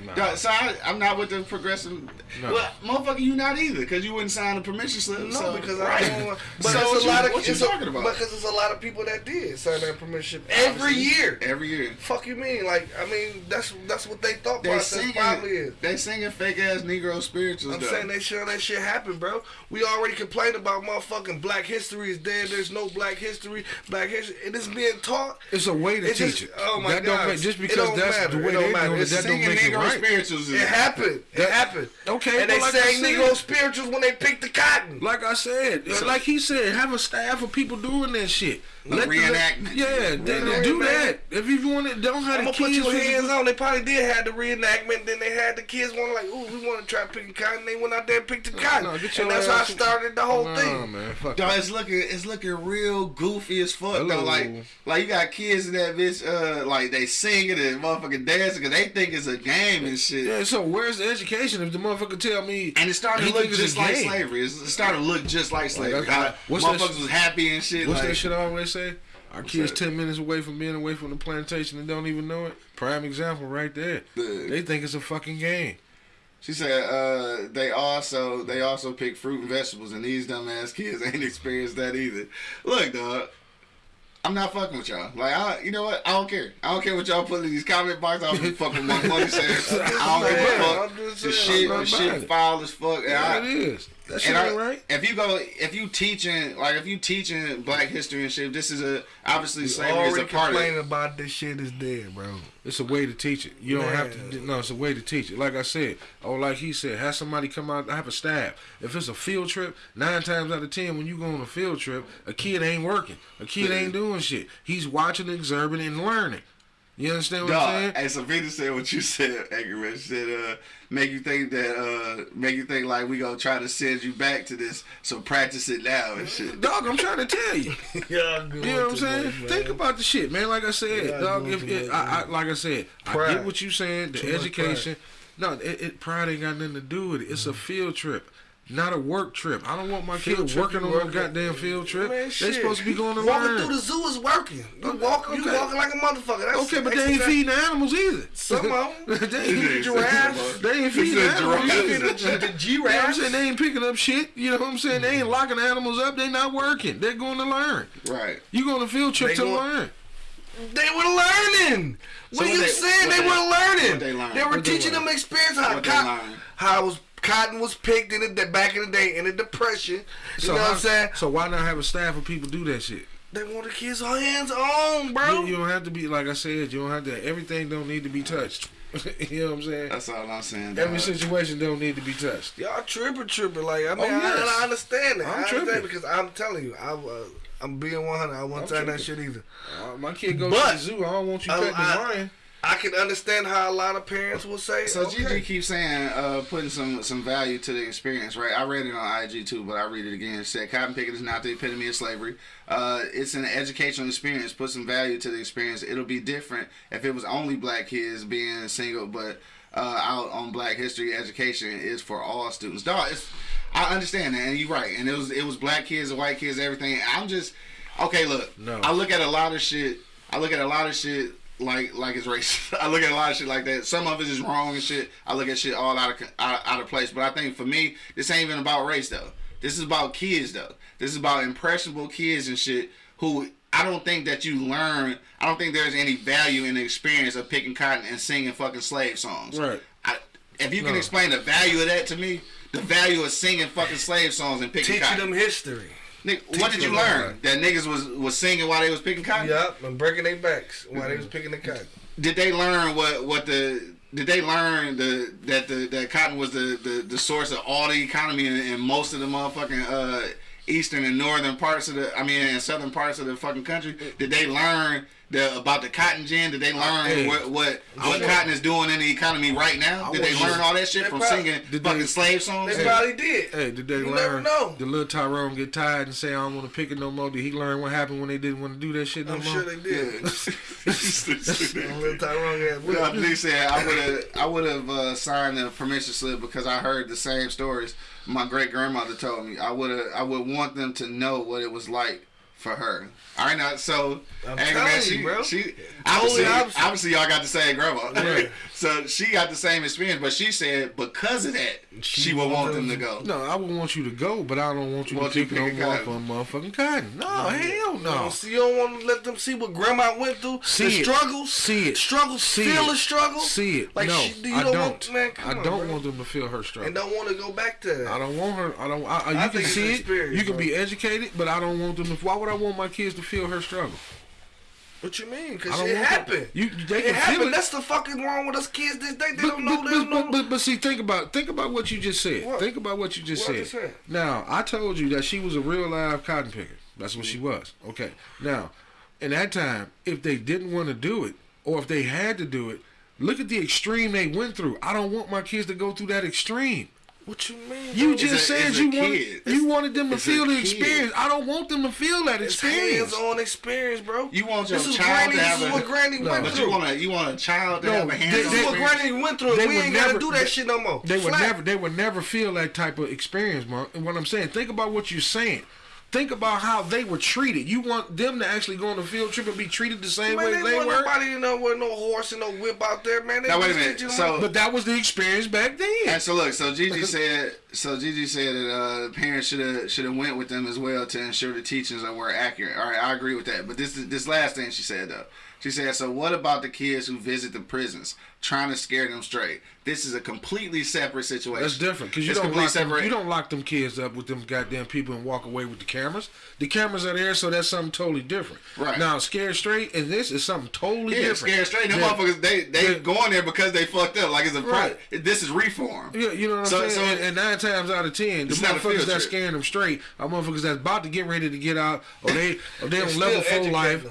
Nah. Dog, So I, I'm not with the progressive. No. Well, motherfucker, you not either, because you wouldn't sign a permission slip. No, so, because right. I don't want. But So there's what a you- lot of what you it's a- talking about? Because there's a lot of people that did sign that permission every Obviously. year. Every year. Fuck you mean? Like I mean, that's that's what they thought They process singing, probably is. they singing fake ass Negro spirituals. I'm though. saying they sure that shit happened, bro. We already complained about motherfucking Black history is dead. There's no Black history. Black history, and it's being taught. It's a way to It teach just- it. oh my that don't God. make, just It because don't that's matter. the It way don't they matter. doing it, It's that don't make it Negro right. spirituals. It happened. It happened. Okay, and they like I sang said- Negro spirituals when they picked the cotton. Like I said, like he said, have a staff of people doing that shit. A the- reenactment. yeah, they, they do that. If you want it, don't have I'm the gonna put kids. your hands on. They probably did have the reenactment. Then they had the kids want like, ooh, we want to try picking cotton. They went out there and picked the cotton, no, get your and that's how I started the whole Nah, thing. man, fuck Dog, that. it's looking it's looking real goofy as fuck Hello. though. Like like you got kids in that bitch uh like they singing and motherfucking dancing because they think it's a game and shit. Yeah, so where's the education if the motherfucker tell me And it started to look just like game? slavery. It started to look just like slavery. that's- How what's motherfuckers was happy and shit. What's like, that shit I always say? Our kids that? ten minutes away from being away from the plantation and don't even know it. Prime example right there. The- They think it's a fucking game. She said uh, they also they also pick fruit and vegetables, and these dumbass kids ain't experienced that either. Look, dog, I'm not fucking with y'all. Like, I, you know what? I don't care. I don't care what y'all put in these comment boxes. I don't give a fuck what my money says. I don't give a fuck. The shit, the shit foul as fuck. Yeah, I- it is. That shit ain't right. if you go, if you teaching, like if you teaching Black history and shit, this is a obviously slavery is a part of complaining it. about this shit is dead, bro. It's a way to teach it. You don't have to. No, it's a way to teach it. Like I said, or like he said, have somebody come out. I Have a staff. If it's a field trip, nine times out of ten, when you go on a field trip, a kid ain't working. A kid ain't doing shit. He's watching, observing, and learning. You understand what I'm Dog, saying? and Savita said what you said, Angry Man. She said, uh, make you think that, uh, make you think like we gonna try to send you back to this, so practice it now and shit. Dog, I'm trying to tell you. yeah, You know what I'm saying? Think about the shit, man. Like I said, Yeah, dog. doing If too it, much, I, I, like I said, I get what you saying. The Too education. No, it, it pride ain't got nothing to do with it. It's a field trip. Not a work trip. I don't want my Field kids working on no goddamn field trip. Man, they supposed to be going to walking learn. through the zoo is working. You walk, you walking like a motherfucker. That's okay, but they ain't feeding the animals either. Some of 'em. they ain't feeding Giraffes. They ain't feeding the animals giraffes. either. The- the You know what I'm saying? They ain't picking up shit. You know what I'm saying? They ain't mm-hmm. locking animals up. They not working. They're going to learn. Right. You go on a field trip They to going- learn. They were learning. What So are you they- saying? what They, they- were learning. what they learn? were What they teaching them experience how What they how it was cotton was picked in the back in the day in the depression. You know what I'm saying? So why not have a staff of people do that shit? They want the kids hands on, bro. You, you don't have to be like I said. You don't have to. Everything don't need to be touched. you know what I'm saying? That's all I'm saying. Every dog. situation don't need to be touched. Y'all tripping, tripping. Like I mean, Oh, yes. I, I understand that. I'm I understand tripping. because I'm telling you, I, uh, I'm being 100. I won't I'm that shit either. Uh, my kid goes But- to the zoo. I don't want you petting his lion. I can understand how a lot of parents will say. So okay. Gigi keeps saying uh, putting some some value to the experience, right? I read it on IG too, but I read it again. It said cotton picking is not the epitome of slavery. Uh, it's an educational experience. Put some value to the experience. It'll be different if it was only black kids being single, but uh, out on Black History education is for all students. Dog, it's I understand that, and you're right. And it was it was black kids and white kids, everything. I'm just okay. Look, No. I look at a lot of shit. I look at a lot of shit like like it's racist. I look at a lot of shit like that. Some of it is wrong and shit. I look at shit all out of out, out of place. But I think for me, this ain't even about race though. This is about kids though. This is about impressionable kids and shit who I don't think that you learn. I don't think there's any value in the experience of picking cotton and singing fucking slave songs. Right. I, if you can No. explain the value of that to me, the value of singing fucking slave songs and picking Teaching cotton. them history. Nigga, what did you learn? That niggas was was singing while they was picking cotton. Yep, and breaking their backs while Mm-hmm. they was picking the cotton. Did they learn what what the did they learn the that the that cotton was the the, the source of all the economy in, in most of the motherfucking uh, eastern and northern parts of the I mean and southern parts of the fucking country? Did they learn the about the cotton gin? Did they learn Hey, what what, what want- cotton is doing in the economy right now? Did they learn all that shit They from probably- singing Did fucking they- slave songs? They probably did. Hey, did they You learn? never know. Did little Tyrone get tired and say, "I don't want to pick it no more"? Did he learn what happened when they didn't want to do that shit no I'm more? sure they did. Yeah. Little Tyrone had Yeah, whip. please said I would have I would have uh, signed the permission slip because I heard the same stories my great grandmother told me. I would I would want them to know what it was like for her. All right, now so I'm hey, telling man, you, she, bro. she obviously, opposite. obviously y'all got the same grandma, Right. so she got the same experience. But she said because of that, she, She would want them to go. No, I would want you to go, but I don't want you Want to you pick no picking more cotton. motherfucking cotton. No, hell no. So you don't want to let them see what grandma went through, See the it. struggles, See it. struggles, See feel it. the struggle, See it. Like no, she, you I don't, don't. want, man. Come I on, don't bro. want them to feel her struggle. and don't want to go back to that. I don't want her. I don't. I, I- you I can see it. You can be educated, but I don't want them. to Why would I want my kids to feel her struggle? What you mean? Because it happened. You- they it can feel happened. it. That's the fucking wrong with us kids. This day they But, don't know. but, They don't but, know. but, but see, think about think about what you just said. What? Think about what you just What I said. just said? Now, I told you that she was a real live cotton picker. That's what she mm-hmm. was. Okay. Now, in that time, if they didn't want to do it, or if they had to do it, look at the extreme they went through. I don't want my kids to go through that extreme. What you mean? You just a- said you wanted It's- you wanted them to it's feel the kid. experience. I don't want them to feel that It's experience. hands-on experience, bro. You want your this is child granny. to have This is a- what granny No, went But through. you want to you want a child to No, have a they- hands this is what granny went through. They We ain't never- gotta do that they- shit no more. They would never they would never feel that type of experience, Mark. And what I'm saying, think about what you're saying. Think about how they were treated. You want them to actually go on a field trip and be treated the same Man, way they they want were. nobody to know with no horse and no whip out there, man. They Now, wait a minute. teaching So- But that was the experience back then. And so look, so Gigi said, so Gigi said that uh, parents should have should have went with them as well to ensure the teachings were accurate. All right, I agree with that. But this this last thing she said though, she said, so what about the kids who visit the prisons, trying to scare them straight? This is a completely separate situation. That's different because you don't lock them, you don't lock them kids up with them goddamn people and walk away with the cameras. The cameras are there, so that's something totally different. Right. now, scared straight and this is something totally Yeah, different. scared straight. Them Yeah. motherfuckers, they they Yeah. going there because they fucked up. Like it's a Right. This is reform. Yeah, you know what I'm So- saying? so- and, and nine times out of ten, the It's not a motherfuckers that's scaring them straight are motherfuckers that's about to get ready to get out, or they or they on level four life.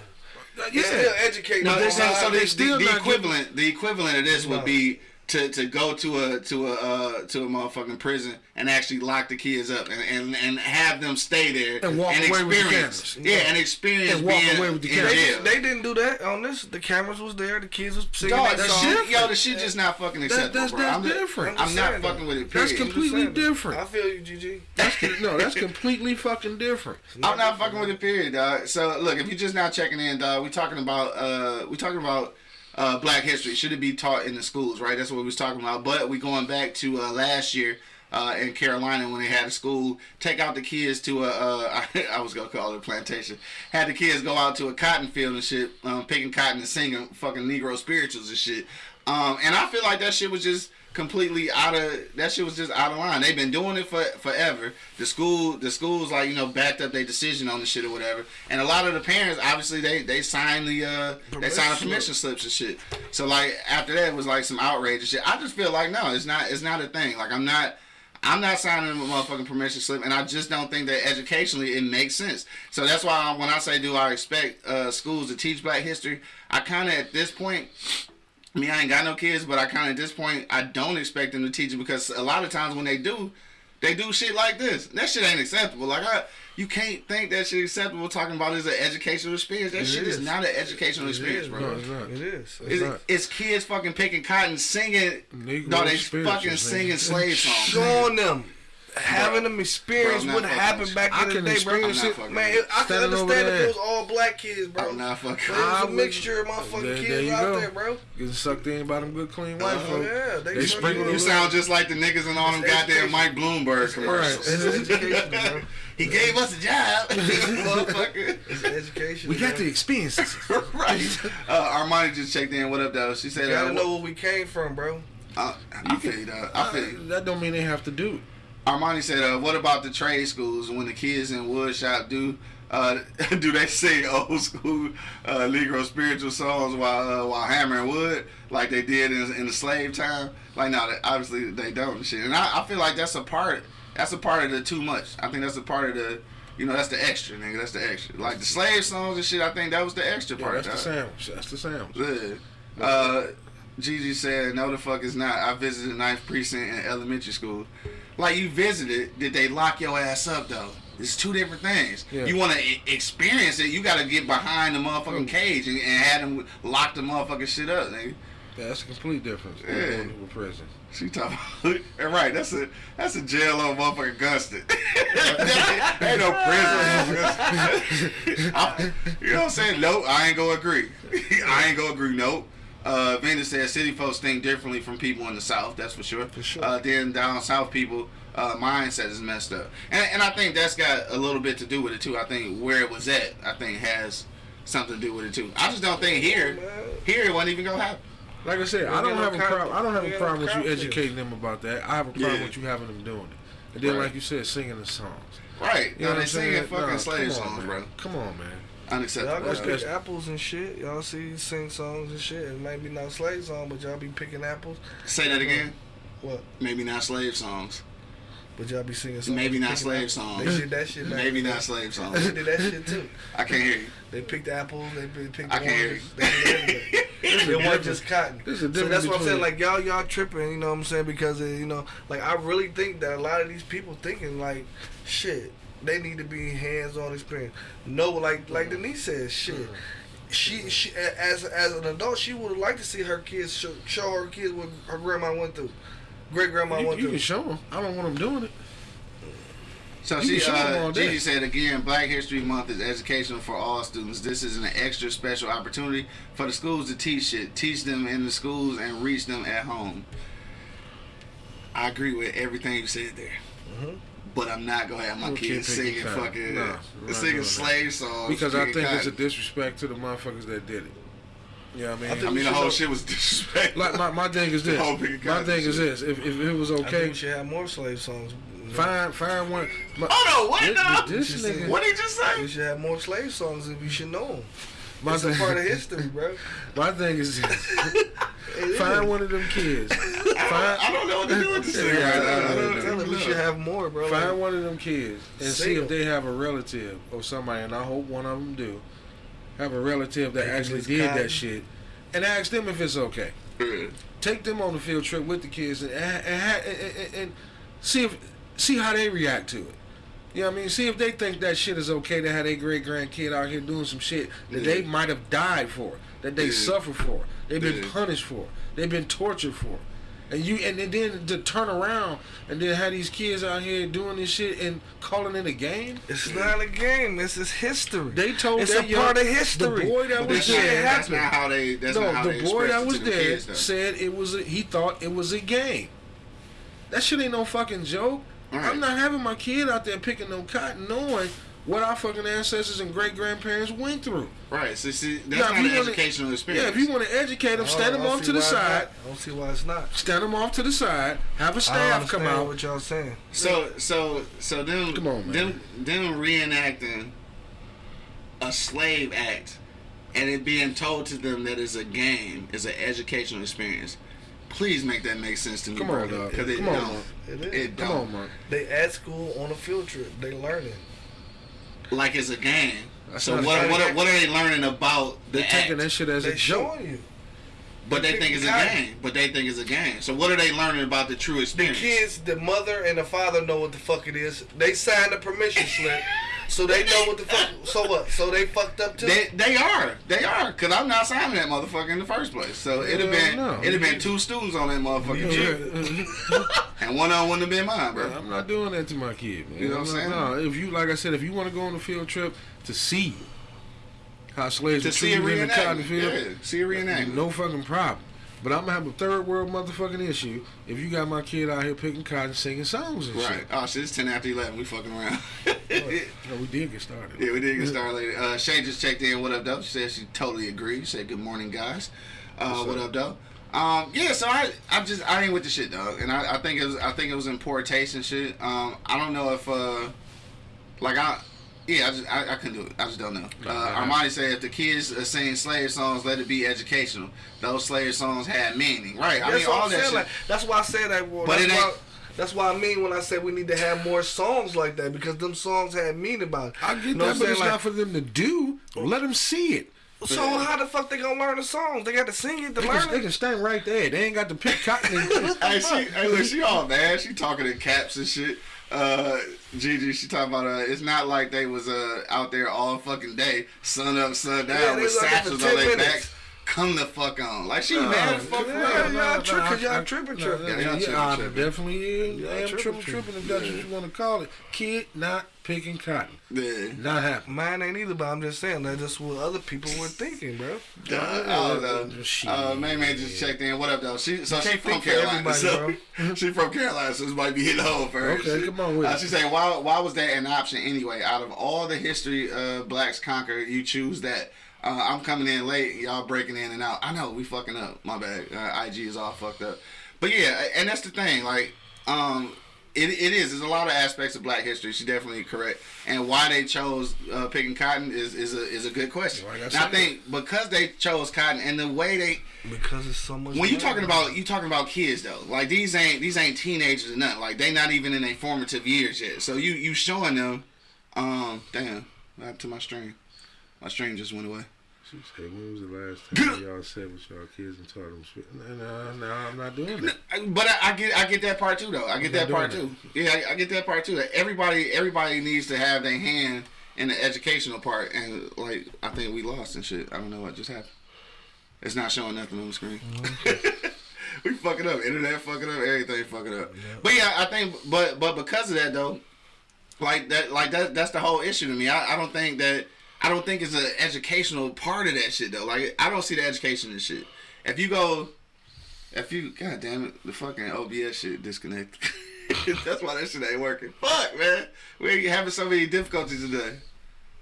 Yeah, Still educating No, so, they the, still the, equivalent, the equivalent of this No. would be to, to go to a to a uh, to a motherfucking prison and actually lock the kids up and, and, and have them stay there And walk away with the cameras. yeah, and experience And walk being away with the cameras. They, they didn't do that on this. The cameras was there. The kids was singing Dog, that that song. shit, yo, the shit just not fucking acceptable, that's- bro. that's I'm just- different. I'm, I'm not saying, fucking with it. That's Period. com- completely I'm just saying. different. I feel you, GG. That's no, that's completely fucking different. I'm not fucking with it, period, dog. So look, if you're just now checking in, dog, we talking about uh we talking about uh black history. Should it be taught in the schools, right? That's what we was talking about. But we going back to uh last year. Uh, in Carolina, when they had a school, take out the kids to a, uh, I, I was gonna call it a plantation. Had the kids go out to a cotton field and shit, um, picking cotton and singing fucking Negro spirituals and shit. Um, and I feel like that shit was just completely out of that shit was just out of line. They've been doing it for forever. The school the schools like, you know, backed up their decision on the shit or whatever. And a lot of the parents obviously they they signed the uh they signed the permission slips and shit. So like after that it was like some outrage and shit. I just feel like no, it's not it's not a thing. Like I'm not I'm not signing a motherfucking permission slip, and I just don't think that educationally it makes sense. So that's why when I say do I expect uh, schools to teach Black history, I kind of at this point I mean, I ain't got no kids, but I kind of at this point I don't expect them to teach it because a lot of times when they do, they do shit like this. That shit ain't acceptable. Like I, you can't think that shit acceptable. Talking about is an educational experience. That It shit is. is. not an educational It experience, is, bro. No, it's not. It is. It's, not. it's kids fucking picking cotton, singing. Negro no, they fucking nigga. singing slave songs. Showing them. Having them experience Bro, what happened fucking- back I in the day, bro. experience I'm it. Man, I can understand if it was all black kids, bro. I'm not fucking. It was I a would- mixture of motherfucking There, kids there you out go. there, bro. Getting sucked in by them good clean white Uh, folk. yeah, they they sprinkle do. You sound just like the niggas in all them It's goddamn education. Mike Bloomberg commercials. It's education, bro. He gave us a job, motherfucker. It's education. We got bro. the experiences. right. Uh, Armani just checked in. What up, though? She said, You gotta uh, know where we came from, bro. Uh, I feel you, dog. I feel you. that don't mean they have to do it. Armani said, uh, "What about the trade schools when the kids in woodshop do uh, do they sing old school uh, Negro spiritual songs while uh, while hammering wood like they did in, in the slave time? Like, no, they, obviously they don't and shit. And I, I feel like that's a part. That's a part of the too much. I think that's a part of the." You know, that's the extra, nigga. That's the extra. Like the slave songs and shit, I think that was the extra part. Yeah, that's the sandwich. That's the sandwich. Yeah. Uh, Gigi said, "No, the fuck is not. I visited Ninth Precinct in elementary school. Like you visited, did they lock your ass up though? It's two different things. Yeah. You want to experience it, you got to get behind the Mm. motherfucking cage and, and have them lock the motherfucking shit up, nigga. Yeah, that's a complete difference. Yeah. With prison. She talking about, right? That's a that's a jail on motherfucking Guston. ain't no prison. You know what I'm saying? Nope, I ain't gonna agree. I ain't gonna agree. Nope. Uh, Vanda said city folks think differently from people in the south. That's for sure. For sure. Uh, then down south people. Uh, mindset is messed up, and, and I think that's got a little bit to do with it too. I think where it was at, I think has something to do with it too. I just don't think here, here it wasn't even gonna happen. Like I said, We I don't have a cop- problem. I don't have a problem with you educating them about that. I have a problem Yeah. with you having them doing it. And then, Right. like you said, singing the songs. Right? You know no, what they I'm singing saying? fucking Nah, slave come on, songs, man. bro. Come on, man. Y'all Unacceptable. go pick apples and shit. Y'all see sing songs and shit. It might be not slave song, but y'all be picking apples. Say that again. What? Maybe not slave songs. But y'all be singing songs. Maybe not slave apples. songs. They did that shit. back Maybe not slave songs. They did that shit too. I can't hear you. They picked apples. They pi- picked I the can't hear oranges. They did everything. It wasn't just cotton. There's a So difference that's what I'm saying. Like y'all, y'all tripping. You know what I'm saying? Because uh, you know, like I really think that a lot of these people thinking like, shit, they need to be hands-on experience. No, like like Denise says, shit. She she as as an adult, she would have liked to see her kids show, show her kids what her grandma went through, great grandma You, went you through. can show them. I don't want them doing it. So You she, can show 'em uh. Gigi said again, Black History Month is educational for all students. This is an extra special opportunity for the schools to teach it, teach them in the schools and reach them at home. I agree with everything you said there. Mm-hmm. But I'm not gonna have my Little kid kids singing fucking Nah, uh, we're singing doing slave songs Because I picking think it's a disrespect to the motherfuckers that did it. You know what I mean? I think I mean, the whole shit was disrespectful. like my, my thing is this. The whole picking My thing is this. If, if it was I think okay, we should have more slave songs. find find one. My, Hold on, what this, now? this She nigga. What did you just say? We should have more slave songs if you should know them. My It's a thing, part of history, bro. my thing is this. It is. find one of them kids. Find, I don't know what to do with this thing Yeah, right I now. don't I'm know. telling you, we should have more, bro. Find Like, one of them kids and see Sing if they have a relative or somebody, and I hope one of them do, have a relative that Taking actually did cotton. that shit, and ask them if it's okay. Take them on the field trip with the kids and and, and, and, and, and see if see how they react to it. You know what I mean? See if they think that shit is okay to have their great grandkid out here doing some shit that Yeah. they might have died for, that they Yeah. suffer for, they've been Yeah. punished for, they've been tortured for. And you and then to turn around and then have these kids out here doing this shit and calling it a game. It's not a game. This is history. They told it's that a young- part of history. The boy that But was there. that's not how they. That's not no, how the they boy that was there kids, said it was. A, he thought it was a game. That shit ain't no fucking joke. Right. I'm not having my kid out there picking no cotton, knowing what our fucking ancestors and great grandparents went through. Right. So see, that's Now, not if an wanna- educational experience. Yeah, if you want to educate them, stand them off to the side. not. I don't see why it's not. Stand them off to the side. Have a staff don't come understand out. what y'all saying. So so so them Come on, man. them them reenacting a slave act and it being told to them that it's a game, is an educational experience. Please make that make sense to me, Come on, brother. dog. Because it Come on, don't. Mark. It is. It Come don't. on, Mark. They at school on a field trip. They learning. Like it's a game. That's so not what what, are, what are they learning about the They're taking that shit as They a joke. you. But they they think it's a got it. game. But they think it's a game. So what are they learning about the true experience? The experience? kids, the mother and the father know what the fuck it is. They signed a permission slip, so they know what the fuck. So what? So they fucked up too. They they are they are because I'm not signing that motherfucker in the first place. So it'd have been no. it'd have been two students on that motherfucker, and one of them wouldn't have been mine, bro. I'm not doing that to my kid, man. You know what I'm saying? No, if you like I said, if you want to go on a field trip to see how slaves To were see a treated in the cotton reenactment, field, yeah, see a reenactment. no fucking problem. But I'm gonna have a third world motherfucking issue if you got my kid out here picking cotton, singing songs and Right. shit. Oh shit, it's ten after eleven. We fucking around. No, we did get started. Yeah, we did get started later. Uh, Shay just checked in. What up, though? She said she totally agrees. She said, good morning, guys. Uh, what up, though? Um, yeah, so I, I just, I ain't with the shit, dog, and I, I think it was, I think it was in poor taste and shit. Um, I don't know if, uh, like I, yeah, I just, I, I couldn't do it. I just don't know. Uh, Armani said if the kids are singing slave songs, let it be educational. Those slave songs had meaning, right? I That's mean, all I'm that shit. Like, that's why I said that. Well, But that's, it ain't- why, that's why I mean when I said we need to have more songs like that because them songs had meaning about it. I get You know that, what but it's saying? not for them to do. Let them see it. Like, so how the fuck they gonna learn the songs? They got to sing it to They learn can, they can stand right there. They ain't got to pick cotton. And, hey, she, hey, look, she all mad. She talking in caps and shit. Uh, Gigi, she talking about uh, it's not like they was uh out there all fucking day, sun up, sun down, Yeah, with was out there for satchels on their backs. Come the fuck on, like she mad as fuck yeah, real. y'all tripping, I- y'all tripping, tripping. Yeah, yeah, y'all tripping, I tripping. definitely is. Y'all I am tripping, tripping, tripping. tripping, if that's what you want to call it. Kid not picking cotton. Yeah. Not happening. Mine ain't either, but I'm just saying that's just what other people were thinking, bro. Uh, I don't know. Shit. Uh, Main Man just checked in. What up, though? She so she from Carolina. everybody, So she from Carolina, so this might be hitting home for her. Okay, She- come on with uh, it. She's saying, why why was that an option anyway? Out of all the history uh, blacks conquer, you choose that. Uh, I'm coming in late, y'all breaking in and out. I know we fucking up. My bad. Uh, IG is all fucked up. But yeah, and that's the thing. Like, um, it, it is. There's a lot of aspects of Black history. She's definitely correct. And why they chose uh, picking cotton is is a is a good question. Like I think because they chose cotton and the way they Because it's so much. when you talking about you talking about kids though, like these ain't these ain't teenagers or nothing. Like they not even in their formative years yet. So you you showing them, um, damn, to my stream? My stream just went away. She said, when was the last time y'all sat with y'all kids and taught them spit? No, no, no, I'm not doing that. But I, I get I get that part too though. I get that part too. Yeah, I, I get that part too. Everybody everybody needs to have their hand in the educational part, and like I think we lost and shit. I don't know what just happened. It's not showing nothing on the screen. Mm-hmm. we fucking up. Internet fucking up. Everything fucking up. But yeah, I think. But but because of that though, like that like that that's the whole issue to me. I, I don't think that I don't think it's an educational part of that shit though. Like I don't see the education in shit. If you go if you, god damn it, the fucking OBS shit disconnected. That's why that shit ain't working. Fuck, man. We're having so many difficulties today.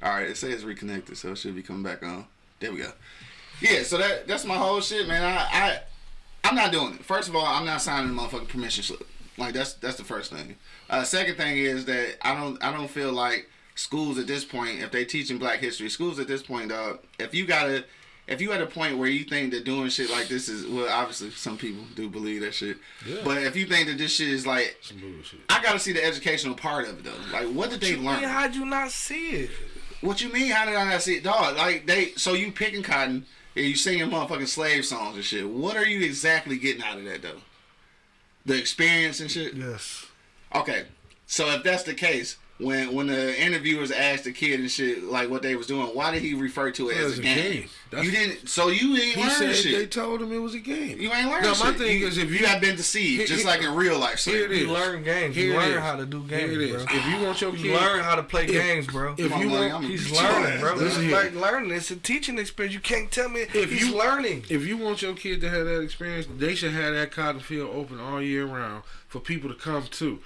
All right, it says reconnected, so it should be coming back on. There we go. Yeah, so that that's my whole shit, man. I, I I'm not doing it. First of all, I'm not signing a motherfucking permission slip. Like that's that's the first thing. Uh, second thing is that I don't I don't feel like schools at this point, if they teaching Black history, schools at this point, dog. If you gotta, if you at a point where you think that doing shit like this is well, obviously some people do believe that shit. Yeah. But if you think that this shit is like. I gotta see the educational part of it though. Like, what did they learn? how'd you not see it? What you mean? How did I not see it, dog? Like they, so you picking cotton and you singing motherfucking slave songs and shit. What are you exactly getting out of that though? The experience and shit. Yes. Okay, so if that's the case, when when the interviewers asked the kid and shit like what they was doing, why did he refer to it It as a a game? game. That's- you didn't. So you ain't He learned said they told him it was a game. You ain't learned No, shit. my thing you, is if you- you have been deceived, Here- just here- like in real life. Here it slavery. is. You learn games. Here you learn is. how to do games, Here it is. bro. If you want your kid, You learn how to play if- games, bro. if Come you want, I'm He's learning, bro. This is here. like learning. It's a teaching experience. You can't tell me If he's you- learning. if you want your kid to have that experience, they should have that cotton field open all year round for people to come to.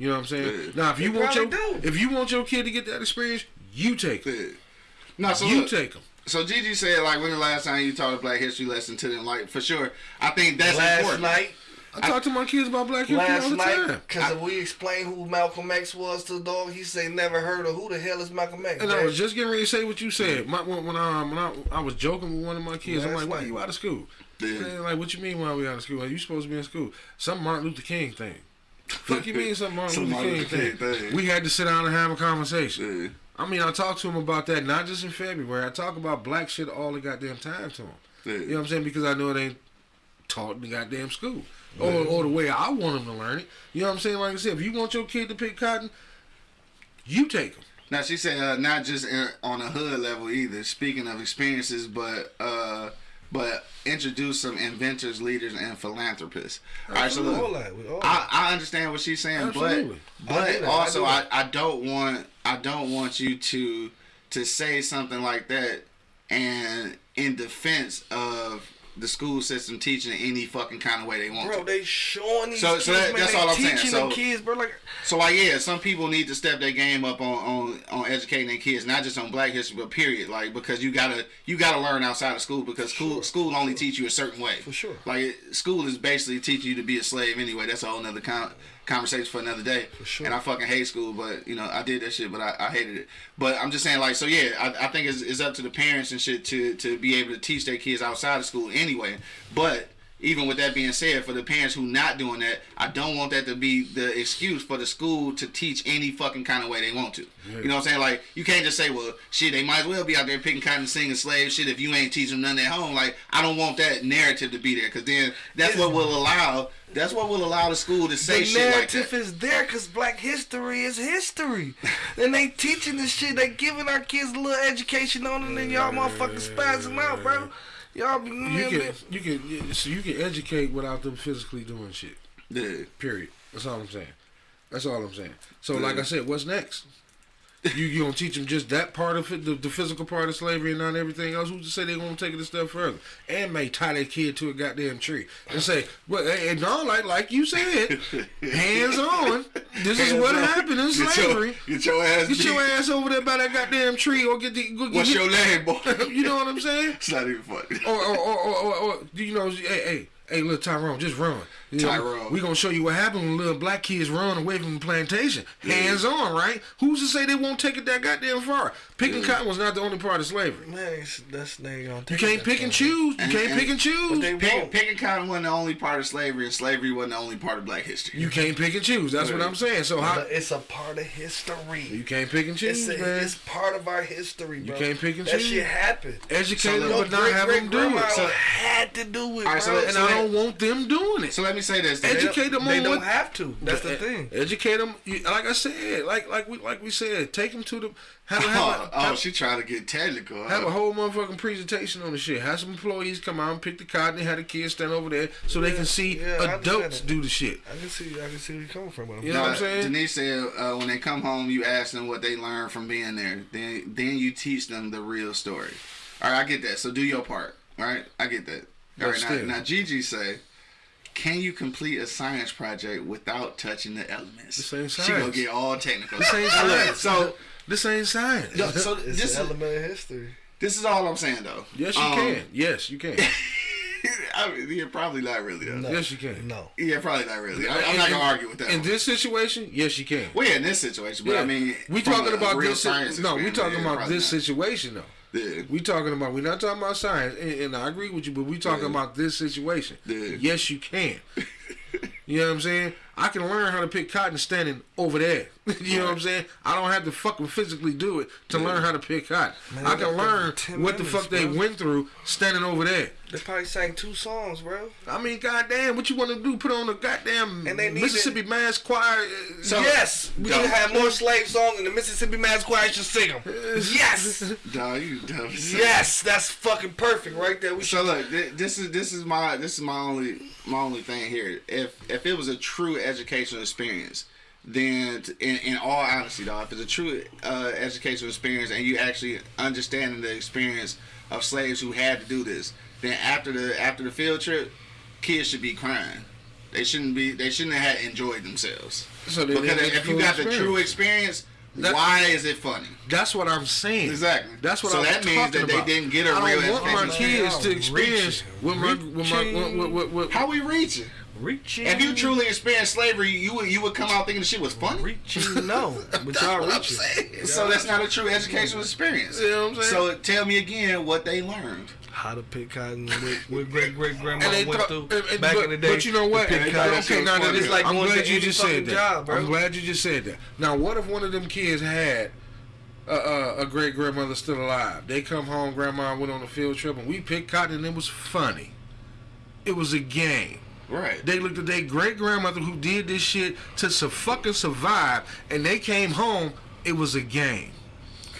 You know what I'm saying? Yeah. Now, if you They want your do. if you want your kid to get that experience, you take it. Yeah. No, so you look, take them. So Gigi said, like, when the last time you taught a Black History lesson to them? Like, for sure, I think that's last important. night, I, talk to my kids about Black History last all the night, time. because we explained who Malcolm X was to the dog, he say never heard of who the hell is Malcolm X. And I was just getting ready to say what you said. My, when when, I, when I, I was joking with one of my kids, I'm Last like, "Why night. you out of school?" Yeah. Man, like, what you mean? Why we out of school? Like, you supposed to be in school? Some Martin Luther King thing. Fuck you mean something Martin Some Luther Martin King, thing. King thing. We had to sit down and have a conversation. Yeah. I mean, I talked to him about that not just in February. I talk about black shit all the goddamn time to him. Yeah. You know what I'm saying? Because I know it ain't taught in the goddamn school. Or, or the way I want him to learn it. You know what I'm saying? Like I said, if you want your kid to pick cotton, you take him. Now she said uh, not just in, on a hood level either. Speaking of experiences, but uh, but introduce some inventors, leaders, and philanthropists. All right, so all look, that. All I, I understand what she's saying, Absolutely. but but that, also I I, I don't want I don't want you to to say something like that and in defense of the school system teaching any fucking kind of way they want Bro, to. they showing these So- kids, so that- man, that's all I'm saying. teaching So- kids, bro. Like, So like yeah, some people need to step their game up on, on on educating their kids, not just on Black History, but period. Like because you gotta you gotta learn outside of school because school school only teach you a certain way. For sure. Like school is basically teaching you to be a slave anyway. That's a whole nother con- conversation for another day. For sure. And I fucking hate school, but you know I did that shit, but I, I hated it. But I'm just saying like so yeah, I, I think it's, it's up to the parents and shit to to be able to teach their kids outside of school anyway. But even with that being said, for the parents who not doing that, I don't want that to be the excuse for the school to teach any fucking kind of way they want to. You know what I'm saying? Like you can't just say, well, shit, they might as well be out there picking cotton, singing slave shit if you ain't teaching them nothing at home. Like I don't want that narrative to be there because then that's what will allow. That's what will allow the school to say the shit like that. narrative is there because black history is history. and they teaching this shit. They giving our kids a little education on it, and y'all motherfucking spaz them out, bro. Y'all be You can you can so you can educate without them physically doing shit. Yeah. Period. That's all I'm saying. That's all I'm saying. So like I said, what's next? You you gonna teach them just that part of it, the, the physical part of slavery, and not everything else? Who's to say they gonna take it a step further? And may tie their kid to a goddamn tree and say, "Well, and no, like like you said, hands on. This is what happened in Get your, slavery. get your ass. Get your ass over there by that goddamn tree, or get the. Go, get What's your name, boy? You know what I'm saying? it's not even funny. or, or, or, or, or, or do you know, hey, hey, hey, little Tyrone, just run. You know, Tyrone. we gonna show you what happened when little black kids run away from the plantation. Hands on, right? Who's to say they won't take it that goddamn far? Picking cotton was not the only part of slavery. Man, it's- that's they gonna You can't that pick and far. choose. You And- can't and- pick and But choose. they Picking, won't. picking cotton wasn't the only part of slavery, and slavery wasn't the only part of Black history. You can't pick and choose. That's what I'm saying. So how it's a part of history. you can't pick and choose, It's, a, man? it's part of our history, bro. can't pick and that choose. shit happened. Educate them, but not have them do it. So, had to do it, All right, so bro. and I don't want them doing it. So let me say this. They educate them They on don't what- have to. That's the thing. Educate them, you, like I said, like like we like we said, take them to the have, have, Oh, a, oh, have, she trying to get technical. have huh? a whole motherfucking presentation on the shit. Have some employees come out and pick the cotton and have the kids stand over there so they can see yeah, adults do the shit. I can see. I can see where you're coming from. You know what I'm saying? Denise said uh, when they come home, you ask them what they learned from being there. Then then you teach them the real story. All right, I get that. So do your part. All right, I get that. All right, now, now Gigi say, can you complete a science project without touching the elements? This ain't science. She gonna get all technical. This ain't Now, look, science. So, This ain't science. no, so It's this an is element of history. this is all I'm saying though. yes, you Um, can. Yes, you can. I mean, yeah, probably not really though. No. Yes, you can. No. Yeah, probably not really. I, I'm not gonna argue with that. In one. this situation, yes, you can. Well, yeah, in this situation, but Yeah. I mean, we from talking a- a about real this. science No, we experiment, talking about this not. situation though. Yeah. We talking about. We're not talking about science, and, and I agree with you, but we talking Yeah. about this situation. Yeah. Yes, you can. you know what I'm saying? I can learn how to pick cotton standing over there. you know what I'm saying? I don't have to fucking physically do it to learn how to pick cotton. Man, I can learn 10 what the minutes, fuck they went through standing over there. They probably sang two songs, bro. I mean, goddamn, what you want to do? Put on a goddamn And they need Mississippi Mass Choir? uh, So- yes, we Dog. should have more slave songs, and the Mississippi Mass Choir should sing them. Yes, Dog, you dumb. as yes, that's fucking perfect right there. We should. So look, this is this is my this is my only my only thing here. If if it was a true educational experience, then in, in all honesty, though, if it's a true uh, educational experience and you actually understanding the experience of slaves who had to do this, then after the after the field trip, kids should be crying. They shouldn't be. They shouldn't have enjoyed themselves. So they Because if you full got the true experience. experience, That- why is it funny? That's what I'm saying. Exactly. That's what So I'm that means talking that they didn't get a I real don't want my kids to experience what my, what my, what, what, what, what, How we reaching? Reaching. If you truly experienced slavery, you would you would come out thinking the shit was funny. reaching, no, but y'all What I'm saying. So that's not a true educational experience. You know what I'm saying? So tell me again what they learned. How to pick cotton, what, what great great grandma went thought- through and- and- back but, in the day. But you know what? pick cotton. okay, now that it's like I'm glad you just said that. job. I'm glad you just said that. Now, what if one of them kids had a, a, a great grandmother still alive? They come home, grandma went on a field trip, and we picked cotton, and it was funny. It was a game. Right. They looked at their great grandmother who did this shit to su- fucking survive, and they came home. It was a game.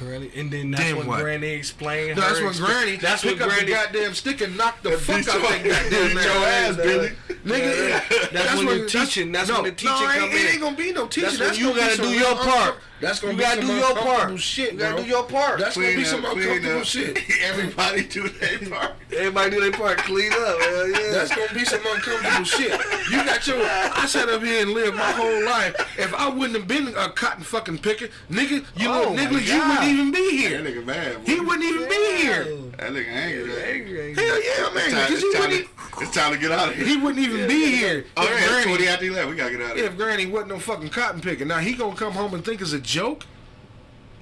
Granny, and then that's Then when what? Granny explained. That's when Granny That's when up Granny. the goddamn stick and knock the fuck out that goddamn man. your ass, Billy. Nigga, That's when the teaching- that's no, when the teaching no, come ain't, It ain't gonna be no teaching. That's when you gotta do your part. That's gonna You be gotta some do your part. shit, You gotta do your part. That's gonna be Clean some uncomfortable up. shit. Everybody do their part. Everybody do their part. Clean up. Hell yeah. That's gonna be some uncomfortable shit. You got your. I sat up here and lived my whole life. If I wouldn't have been a cotton fucking picker, nigga, you Oh little nigga, you God. Wouldn't even be That nigga mad. He wouldn't even be here. That nigga angry. Angry, angry. Hell yeah, man. It's time, Because he it's, time wouldn't, to, it's time to get out of here. he wouldn't even be here. Oh if yeah, Granny, twenty after eleven. We gotta get out of here. if Granny wasn't no fucking cotton picker. Now he gonna come home and think it's a joke,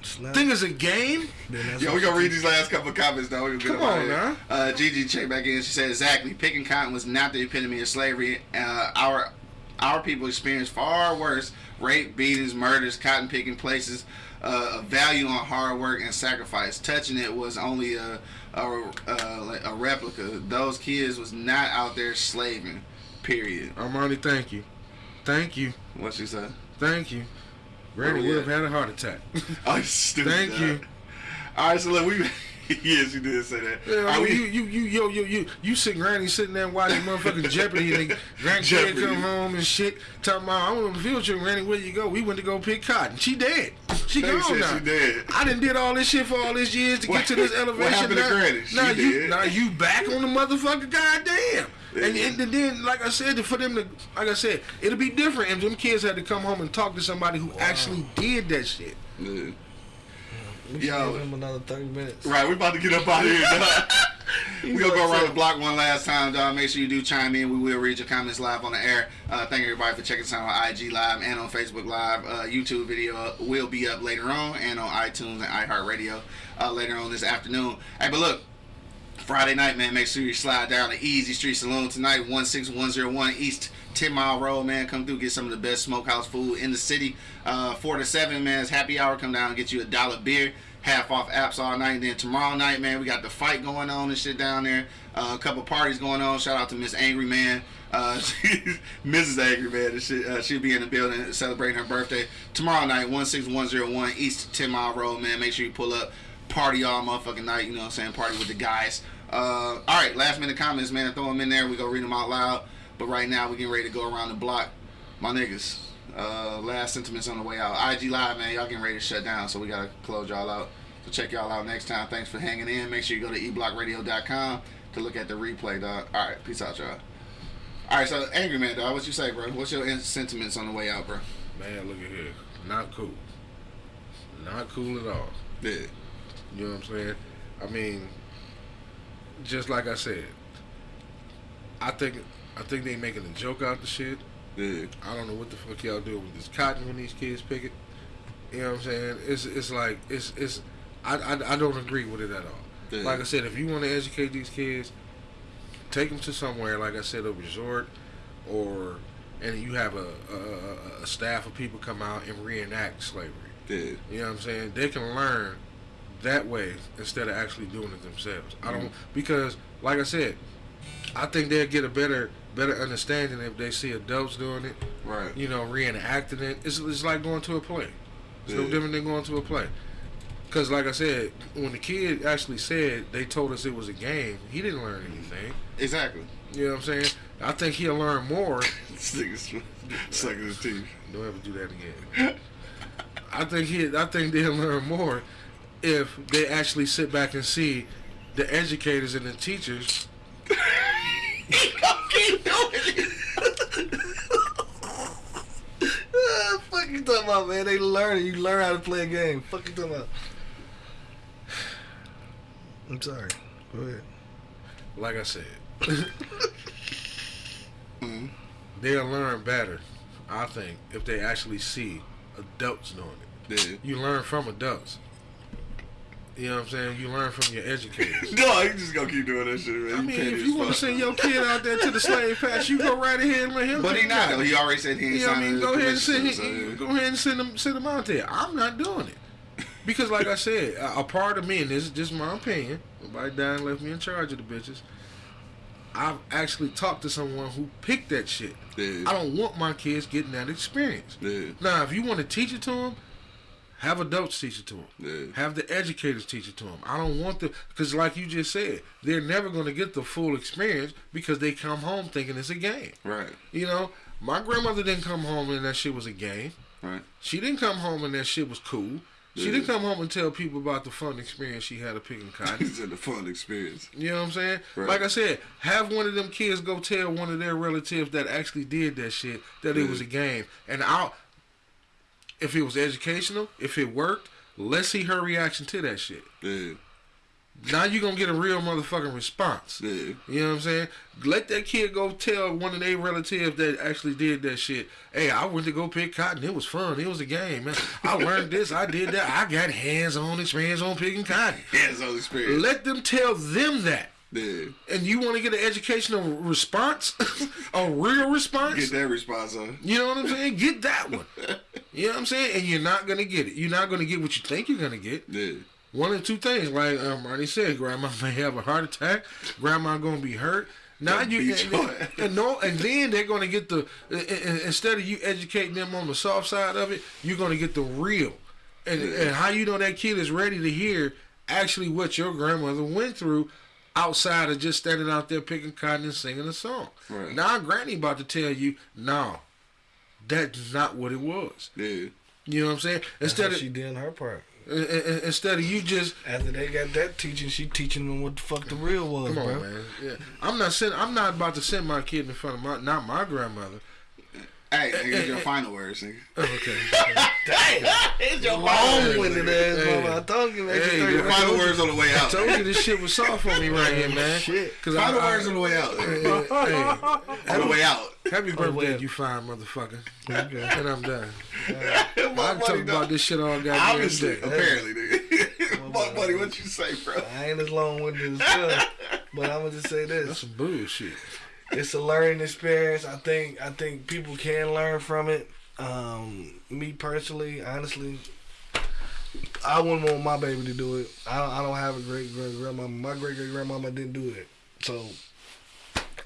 Snap. think it's a game. Yo, what we gonna read these last couple of comments though. We gonna Come on, of here. now. Uh, Gigi checked back in. She said exactly. Picking cotton was not the epitome of slavery. Uh, our our people experienced far worse rape, beatings, murders, cotton picking places. Uh, a value on hard work and sacrifice. Touching it was only a a, a, a replica. Those kids was not out there slaving. Period. Armani, thank you, thank you, What she said? thank you. Granny Oh, would have had a heart attack. Oh, you stupid. Thank you. All right, so look, we. yes, you did say that. Yeah, I mean, you, you, you, yo, yo, you, you sit Granny sitting there watching motherfucking Jeopardy, and grandkid come home and shit, talking about, I on the field trip, Granny, where you go? We went to go pick cotton. She dead. She They gone now. she dead. I done did all this shit for all these years to What- get to this elevation. what happened to now, Granny? She now you, dead. now you back on the motherfucker, goddamn. And, and, then, like I said, for them to, like I said, it'll be different if them kids had to come home and talk to somebody who actually did that shit. Yeah. We should Yo. give him another 30 minutes. Right, we're about to get up out of here. dog. we gonna go around the block one last time, dog. Make sure you do chime in. We will read your comments live on the air. Uh, thank everybody for checking us out on IG Live and on Facebook Live. Uh, YouTube video will be up later on, and on iTunes and iHeartRadio uh, later on this afternoon. Hey, but look, Friday night, man, make sure you slide down to Easy Street Saloon tonight, 16101 East 10 Mile Road, man. Come through, get some of the best smokehouse food in the city. Uh, 4 to 7, man, it's happy hour. Come down and get you a dollar beer. Half off apps all night. Then tomorrow night, man, we got the fight going on and shit down there. Uh, a couple parties going on. Shout out to Miss Angry Man. Uh, Mrs. Angry Man. And shit, uh, she'll be in the building celebrating her birthday tomorrow night, 16101 East 10 Mile Road, man. Make sure you pull up. Party all motherfucking night, you know what I'm saying? Party with the guys. Uh, all right, last minute comments, man. Throw them in there. We gonna read them out loud. But right now, we getting ready to go around the block. My niggas, uh, last sentiments on the way out. IG Live, man. Y'all getting ready to shut down, so we gotta close y'all out. So check y'all out next time. Thanks for hanging in. Make sure you go to eblockradio.com to look at the replay, dog. All right, peace out, y'all. All right, so Angry Man, dog. What you say, bro? What's your sentiments on the way out, bro? Man, look at here. Not cool. Not cool at all. Yeah. You know what I'm saying? I mean, just like I said, I think I think they making a joke out the shit. Yeah. I don't know what the fuck y'all doing with this cotton when these kids pick it. You know what I'm saying? It's it's like it's it's I I, I don't agree with it at all. Yeah. Like I said, if you want to educate these kids, take them to somewhere like I said, a resort, or and you have a a, a- staff of people come out and reenact slavery. Yeah. You know what I'm saying? They can learn that way instead of actually doing it themselves. I don't mm-hmm. because, like I said, I think they'll get a better better understanding if they see adults doing it. Right. You know, reenacting it. It's, it's like going to a play. It's no different than going to a play. Because, like I said, when the kid actually said they told us it was a game, he didn't learn mm-hmm. anything. Exactly. You know what I'm saying? I think he'll learn more. Sucking his teeth. Don't ever do that again. I think he. I think they'll learn more if they actually sit back and see the educators and the teachers. Fuck you talking about, man? They learn. You learn how to play a game. Fuck you talking about? I'm sorry. Go ahead. Like I said, they'll learn better. I think if they actually see adults doing it. Yeah. You learn from adults. You know what I'm saying? You learn from your educators. No, you just gonna keep doing that shit, man. I mean, if you want to send your kid out there to the slave patch, you go right ahead and let him. But he not though. He already said he ain't You know signing mean? Go ahead and send so, him, yeah. go ahead and send him send him out there. I'm not doing it because, like I said, a, a part of me, and this is just my opinion. Nobody died and left me in charge of the bitches. I've actually talked to someone who picked that shit. Yeah. I don't want my kids getting that experience. Yeah. Now, if you want to teach it to them, have adults teach it to them. Yeah. Have the educators teach it to them. I don't want the because, like you just said, they're never going to get the full experience because they come home thinking it's a game. Right. You know, my grandmother didn't come home and that shit was a game. Right. She didn't come home and that shit was cool. She Yeah. didn't come home and tell people about the fun experience she had of picking cotton. It's a fun experience. You know what I'm saying? Right. Like I said, have one of them kids go tell one of their relatives that actually did that shit that it was a game. And I'll, if it was educational, if it worked, let's see her reaction to that shit. Yeah. Now you gonna get a real motherfucking response. Yeah. You know what I'm saying? Let that kid go tell one of their relatives that actually did that shit. Hey, I went to go pick cotton. It was fun. It was a game, man. I learned this. I did that. I got hands-on experience on picking cotton. Hands-on experience. Let them tell them that. Yeah. And you want to get an educational response, a real response. Get that response on. You know what I'm saying? Get that one. You know what I'm saying? And you're not gonna get it. You're not gonna get what you think you're gonna get. Yeah. One of two things, like um, Marty said, grandma may have a heart attack. Grandma gonna be hurt. Now you and, and, no, and then they're gonna get the and- instead of you educating them on the soft side of it, you're gonna get the real, and and how you know that kid is ready to hear actually what your grandmother went through outside of just standing out there picking cotton and singing a song. Right. Now Granny about to tell you, no, that's not what it was. Yeah. You know what I'm saying? That's Instead how of she did her part. uh, uh, instead of you just After they got that teaching, she teaching them what the fuck the real was, Come on, bro. man. Yeah, I'm not send, I'm not about to send my kid in front of my not my grandmother. Hey, nigga, it's your final words, nigga. Okay. It's your Long-winded ass Hey. mama. I told you, man. Hey, you your Final words on the way out. I out. told you this shit was soft on me right here, man. Shit. Cause Final I, words on the way out. hey, On the way out. happy birthday, you fine motherfucker. Okay. And I'm done. My I can talk about this shit all goddamn Obviously, day. apparently, nigga. My buddy, what you say, bro? I ain't as long winded as stuff, but I'm gonna just say this. That's this: some bullshit. It's a learning experience. I think I think people can learn from it. Um, me personally, honestly, I wouldn't want my baby to do it. I don't, I don't have a great great grandmama. My great great grandmama didn't do it, so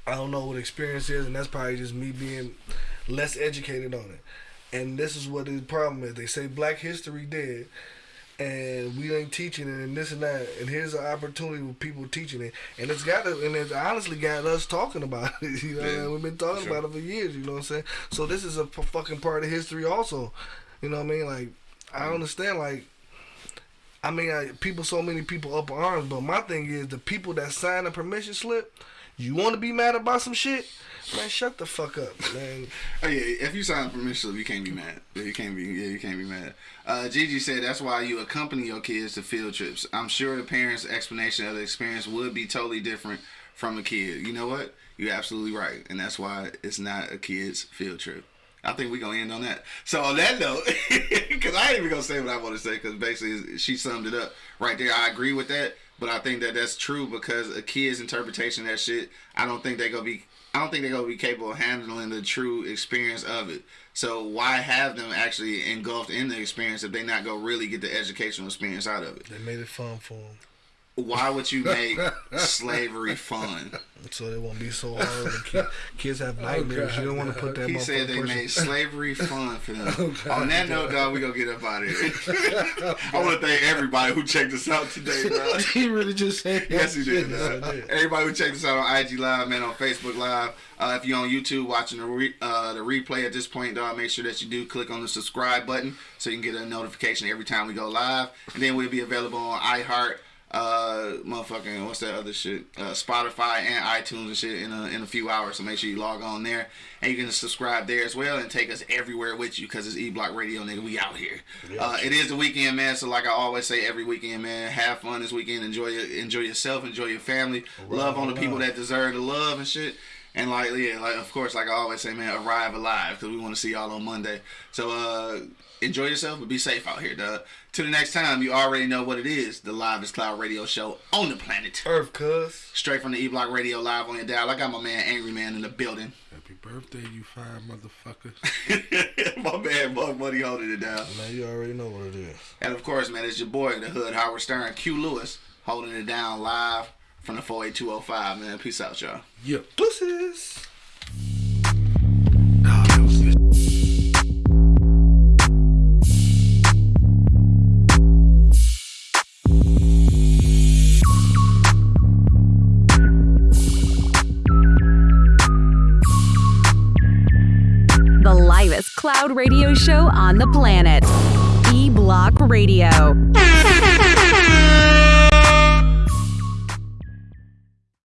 I don't know what experience is, and that's probably just me being less educated on it. And this is what the problem is. They say Black History dead, and we ain't teaching it, and this and that. And here's an opportunity with people teaching it, and it's got to, and it's honestly got us talking about it. You know, Yeah, we've been talking about it for years. You know what I'm saying? So this is a p- fucking part of history, also. You know what I mean? Like, I mm-hmm. understand, like. I mean, I, people, so many people up arms, but my thing is the people that sign a permission slip. You want to be mad about some shit, man? Shut the fuck up, man. Oh yeah, if you sign permission slip, you can't be mad. You can't be. Yeah, you can't be mad. Uh, Gigi said that's why you accompany your kids to field trips. I'm sure the parents' explanation of the experience would be totally different from a kid. You know what? You're absolutely right, and that's why it's not a kid's field trip. I think we're gonna end on that. So on that note, because I ain't even gonna say what I want to say, because basically she summed it up right there. I agree with that, but I think that that's true because a kid's interpretation of that shit, I don't think they gonna be. I don't think they're gonna be capable of handling the true experience of it. So why have them actually engulfed in the experience if they not gonna really get the educational experience out of it? They made it fun for them, Why would you make slavery fun? so it won't be so hard. when kids have nightmares. you don't want to put that. He said they motherfucking made slavery fun for them. On that note, dog, we gonna get up out of here. I want to thank everybody who checked us out today, bro. he really just said Yes, he did. Yes, did. Everybody who checked us out on IG Live, man, on Facebook Live. Uh, if you're on YouTube watching the re- uh, the replay at this point, dog, make sure that you do click on the subscribe button so you can get a notification every time we go live. And then we'll be available on iHeart, uh, motherfucking what's that other shit? Uh, Spotify and iTunes and shit in a, in a few hours. So make sure you log on there and you can subscribe there as well and take us everywhere with you because it's E Block Radio, nigga. We out here. Uh, it is the weekend, man. So like I always say, every weekend, man, have fun this weekend. Enjoy your, enjoy yourself, enjoy your family, love on the people that deserve the love and shit. And like yeah, like of course, like I always say, man, arrive alive because we want to see y'all on Monday. So uh, enjoy yourself, but be safe out here, dog. Till the next time, you already know what it is. The livest cloud radio show on the planet. Earth, cuz. Straight from the E Block Radio live on your dial. I got my man Angry Man in the building. Happy birthday, you fine motherfucker. my man Bug Buddy holding it down. Man, you already know what it is. And of course, man, it's your boy, the Hood Howard Stern, Q Lewis, holding it down live from the 48205, man. Peace out, y'all. Yep. Pussies. Cloud radio show on the planet. E Block Radio.